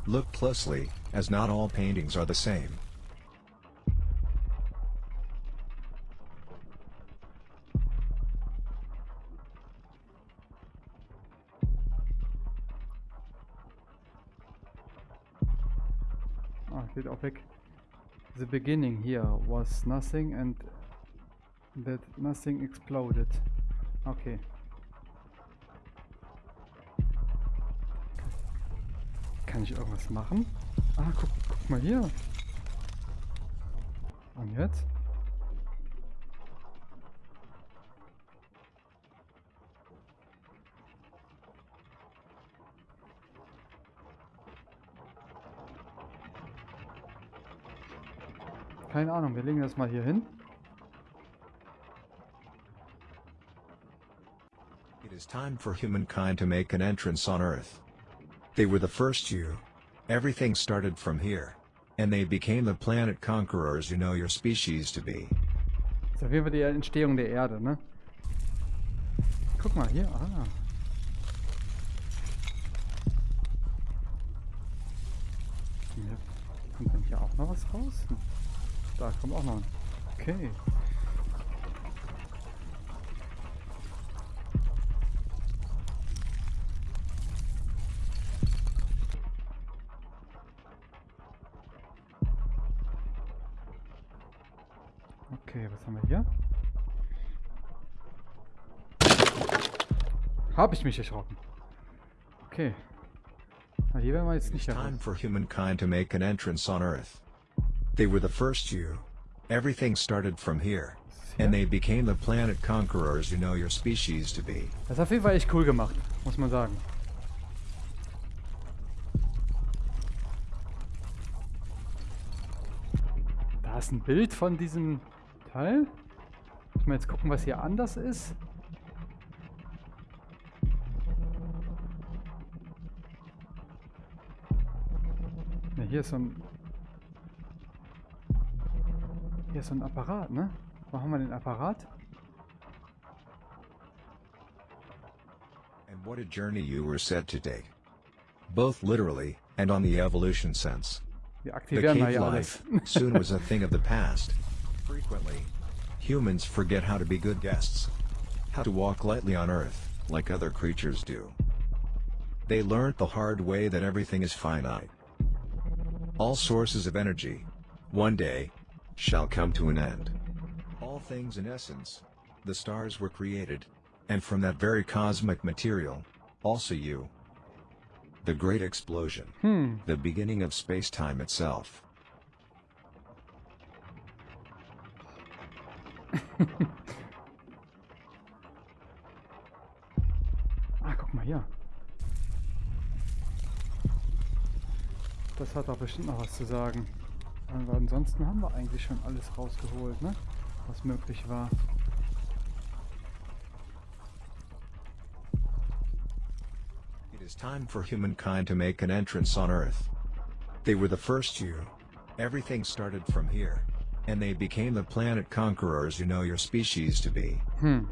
Look closely, as not all paintings are the same. Geht auch weg. The beginning here was nothing and that nothing exploded. Okay. Kann ich irgendwas machen? Ah, guck, guck mal hier. Und jetzt? Keine Ahnung, wir legen das mal hier hin. It is time for humankind to make an entrance on Earth. They were the first you. Everything started from here. And they became the planet conquerors you know your species to be. Das ist auf jeden Fall die Entstehung der Erde, ne? Guck mal hier, ah. Hier kommt dann hier auch noch was raus? Da kommt auch noch ein. Okay. Okay, was haben wir hier? Habe ich mich erschrocken. Okay. Na, hier werden wir jetzt nicht time heran. for humankind to make an entrance on Earth. They were the first you. Everything started from here. And they became the planet conquerors you know your species to be. Das ist auf jeden Fall echt cool gemacht, muss man sagen. Da ist ein Bild von diesem Teil. Muss man jetzt gucken, was hier anders ist. Ja, hier ist so ein... Hier ist so ein Apparat, ne? Wo haben wir den Apparat? And what a journey you were set to take. Both literally, and on the evolution sense. Wir The aktivieren mal cave life soon was a thing of the past. Frequently, humans forget how to be good guests, how to walk lightly on Earth, like other creatures do. They learnt the hard way that everything is finite. All sources of energy, one day, shall come to an end. All things in essence, the stars were created, and from that very cosmic material, also you. The Great Explosion. Hm. The beginning of space-time itself. Ah, guck mal hier. Das hat doch bestimmt noch was zu sagen. Aber ansonsten haben wir eigentlich schon alles rausgeholt, ne? Was möglich war. It is time for humankind to make an entrance on Earth. They were the first you. Everything started from here. And they became the planet conquerors you know your species to be. Hm.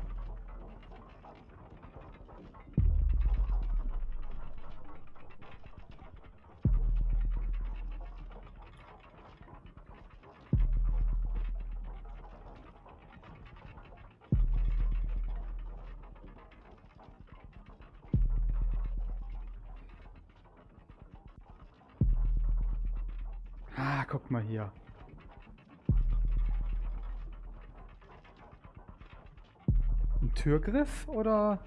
Guck mal hier. Ein Türgriff oder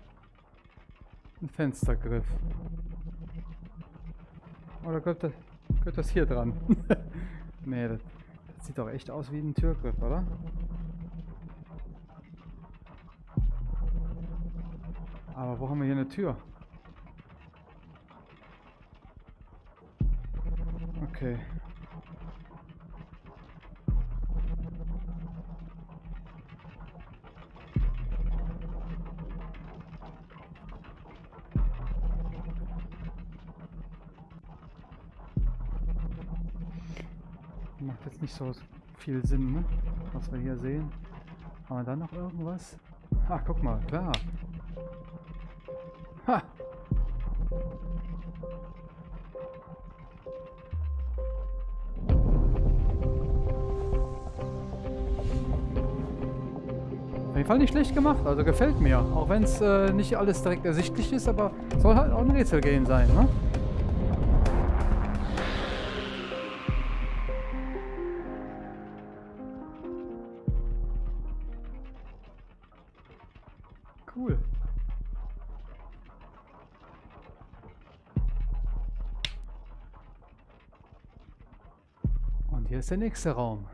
ein Fenstergriff? Oder gehört das, gehört das hier dran? nee, das, das sieht doch echt aus wie ein Türgriff, oder? Aber wo haben wir hier eine Tür? Okay. Nicht so viel Sinn, ne? Was wir hier sehen. Haben wir da noch irgendwas? Ach, guck mal, klar. Ha! Auf jeden Fall nicht schlecht gemacht, also gefällt mir. Auch wenn es äh, nicht alles direkt ersichtlich ist, aber soll halt auch ein Rätselgame sein, ne? Ist der nächste Raum.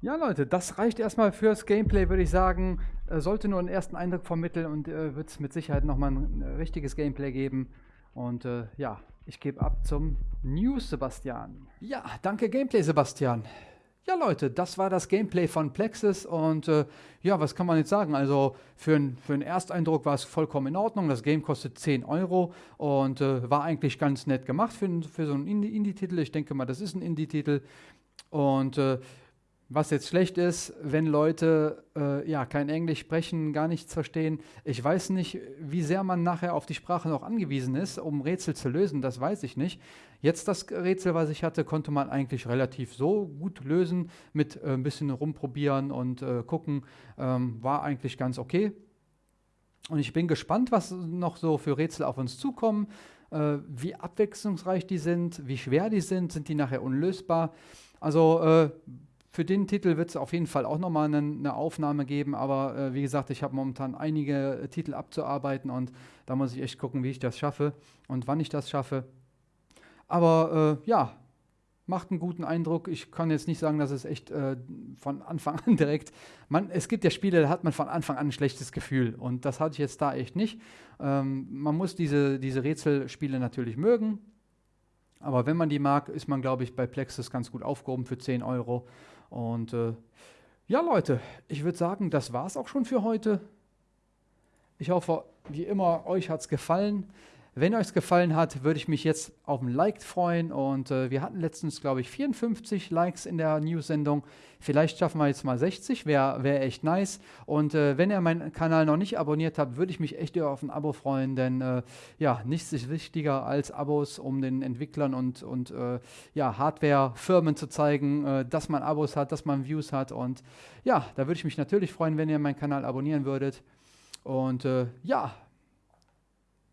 Ja, Leute, das reicht erstmal fürs Gameplay, würde ich sagen. Äh, sollte nur einen ersten Eindruck vermitteln und äh, wird es mit Sicherheit nochmal ein, ein richtiges Gameplay geben. Und äh, ja, ich gebe ab zum News, Sebastian. Ja, danke Gameplay, Sebastian. Ja, Leute, das war das Gameplay von Plexus und äh, ja, was kann man jetzt sagen? Also für, für einen Ersteindruck war es vollkommen in Ordnung. Das Game kostet 10 Euro und äh, war eigentlich ganz nett gemacht für, für so einen Indie- Indie-Titel. ich denke mal, das ist ein Indie-Titel. Und äh, was jetzt schlecht ist, wenn Leute äh, ja kein Englisch sprechen, gar nichts verstehen. Ich weiß nicht, wie sehr man nachher auf die Sprache noch angewiesen ist, um Rätsel zu lösen. Das weiß ich nicht. Jetzt das Rätsel, was ich hatte, konnte man eigentlich relativ so gut lösen mit äh, ein bisschen rumprobieren und äh, gucken. Ähm, war eigentlich ganz okay. Und ich bin gespannt, was noch so für Rätsel auf uns zukommen, äh, wie abwechslungsreich die sind, wie schwer die sind, sind die nachher unlösbar. Also äh, für den Titel wird es auf jeden Fall auch nochmal eine, eine Aufnahme geben, aber äh, wie gesagt, ich habe momentan einige äh, Titel abzuarbeiten und da muss ich echt gucken, wie ich das schaffe und wann ich das schaffe. Aber äh, ja, macht einen guten Eindruck. Ich kann jetzt nicht sagen, dass es echt äh, von Anfang an direkt. Man, es gibt ja Spiele, da hat man von Anfang an ein schlechtes Gefühl. Und das hatte ich jetzt da echt nicht. Ähm, man muss diese, diese Rätselspiele natürlich mögen. Aber wenn man die mag, ist man, glaube ich, bei Plexus ganz gut aufgehoben für 10 Euro. Und äh, ja, Leute, ich würde sagen, das war es auch schon für heute. Ich hoffe, wie immer, euch hat es gefallen. Wenn euch es gefallen hat, würde ich mich jetzt auf ein Like freuen. Und äh, wir hatten letztens, glaube ich, 54 Likes in der News-Sendung. Vielleicht schaffen wir jetzt mal 60, wäre wär echt nice. Und äh, wenn ihr meinen Kanal noch nicht abonniert habt, würde ich mich echt auf ein Abo freuen, denn äh, ja, nichts ist wichtiger als Abos, um den Entwicklern und, und äh, ja, Hardware-Firmen zu zeigen, äh, dass man Abos hat, dass man Views hat. Und ja, da würde ich mich natürlich freuen, wenn ihr meinen Kanal abonnieren würdet. Und äh, ja,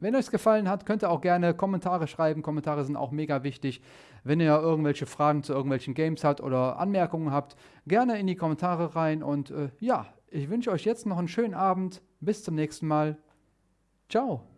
wenn euch es gefallen hat, könnt ihr auch gerne Kommentare schreiben. Kommentare sind auch mega wichtig. Wenn ihr irgendwelche Fragen zu irgendwelchen Games habt oder Anmerkungen habt, gerne in die Kommentare rein. Und äh, ja, ich wünsche euch jetzt noch einen schönen Abend. Bis zum nächsten Mal. Ciao.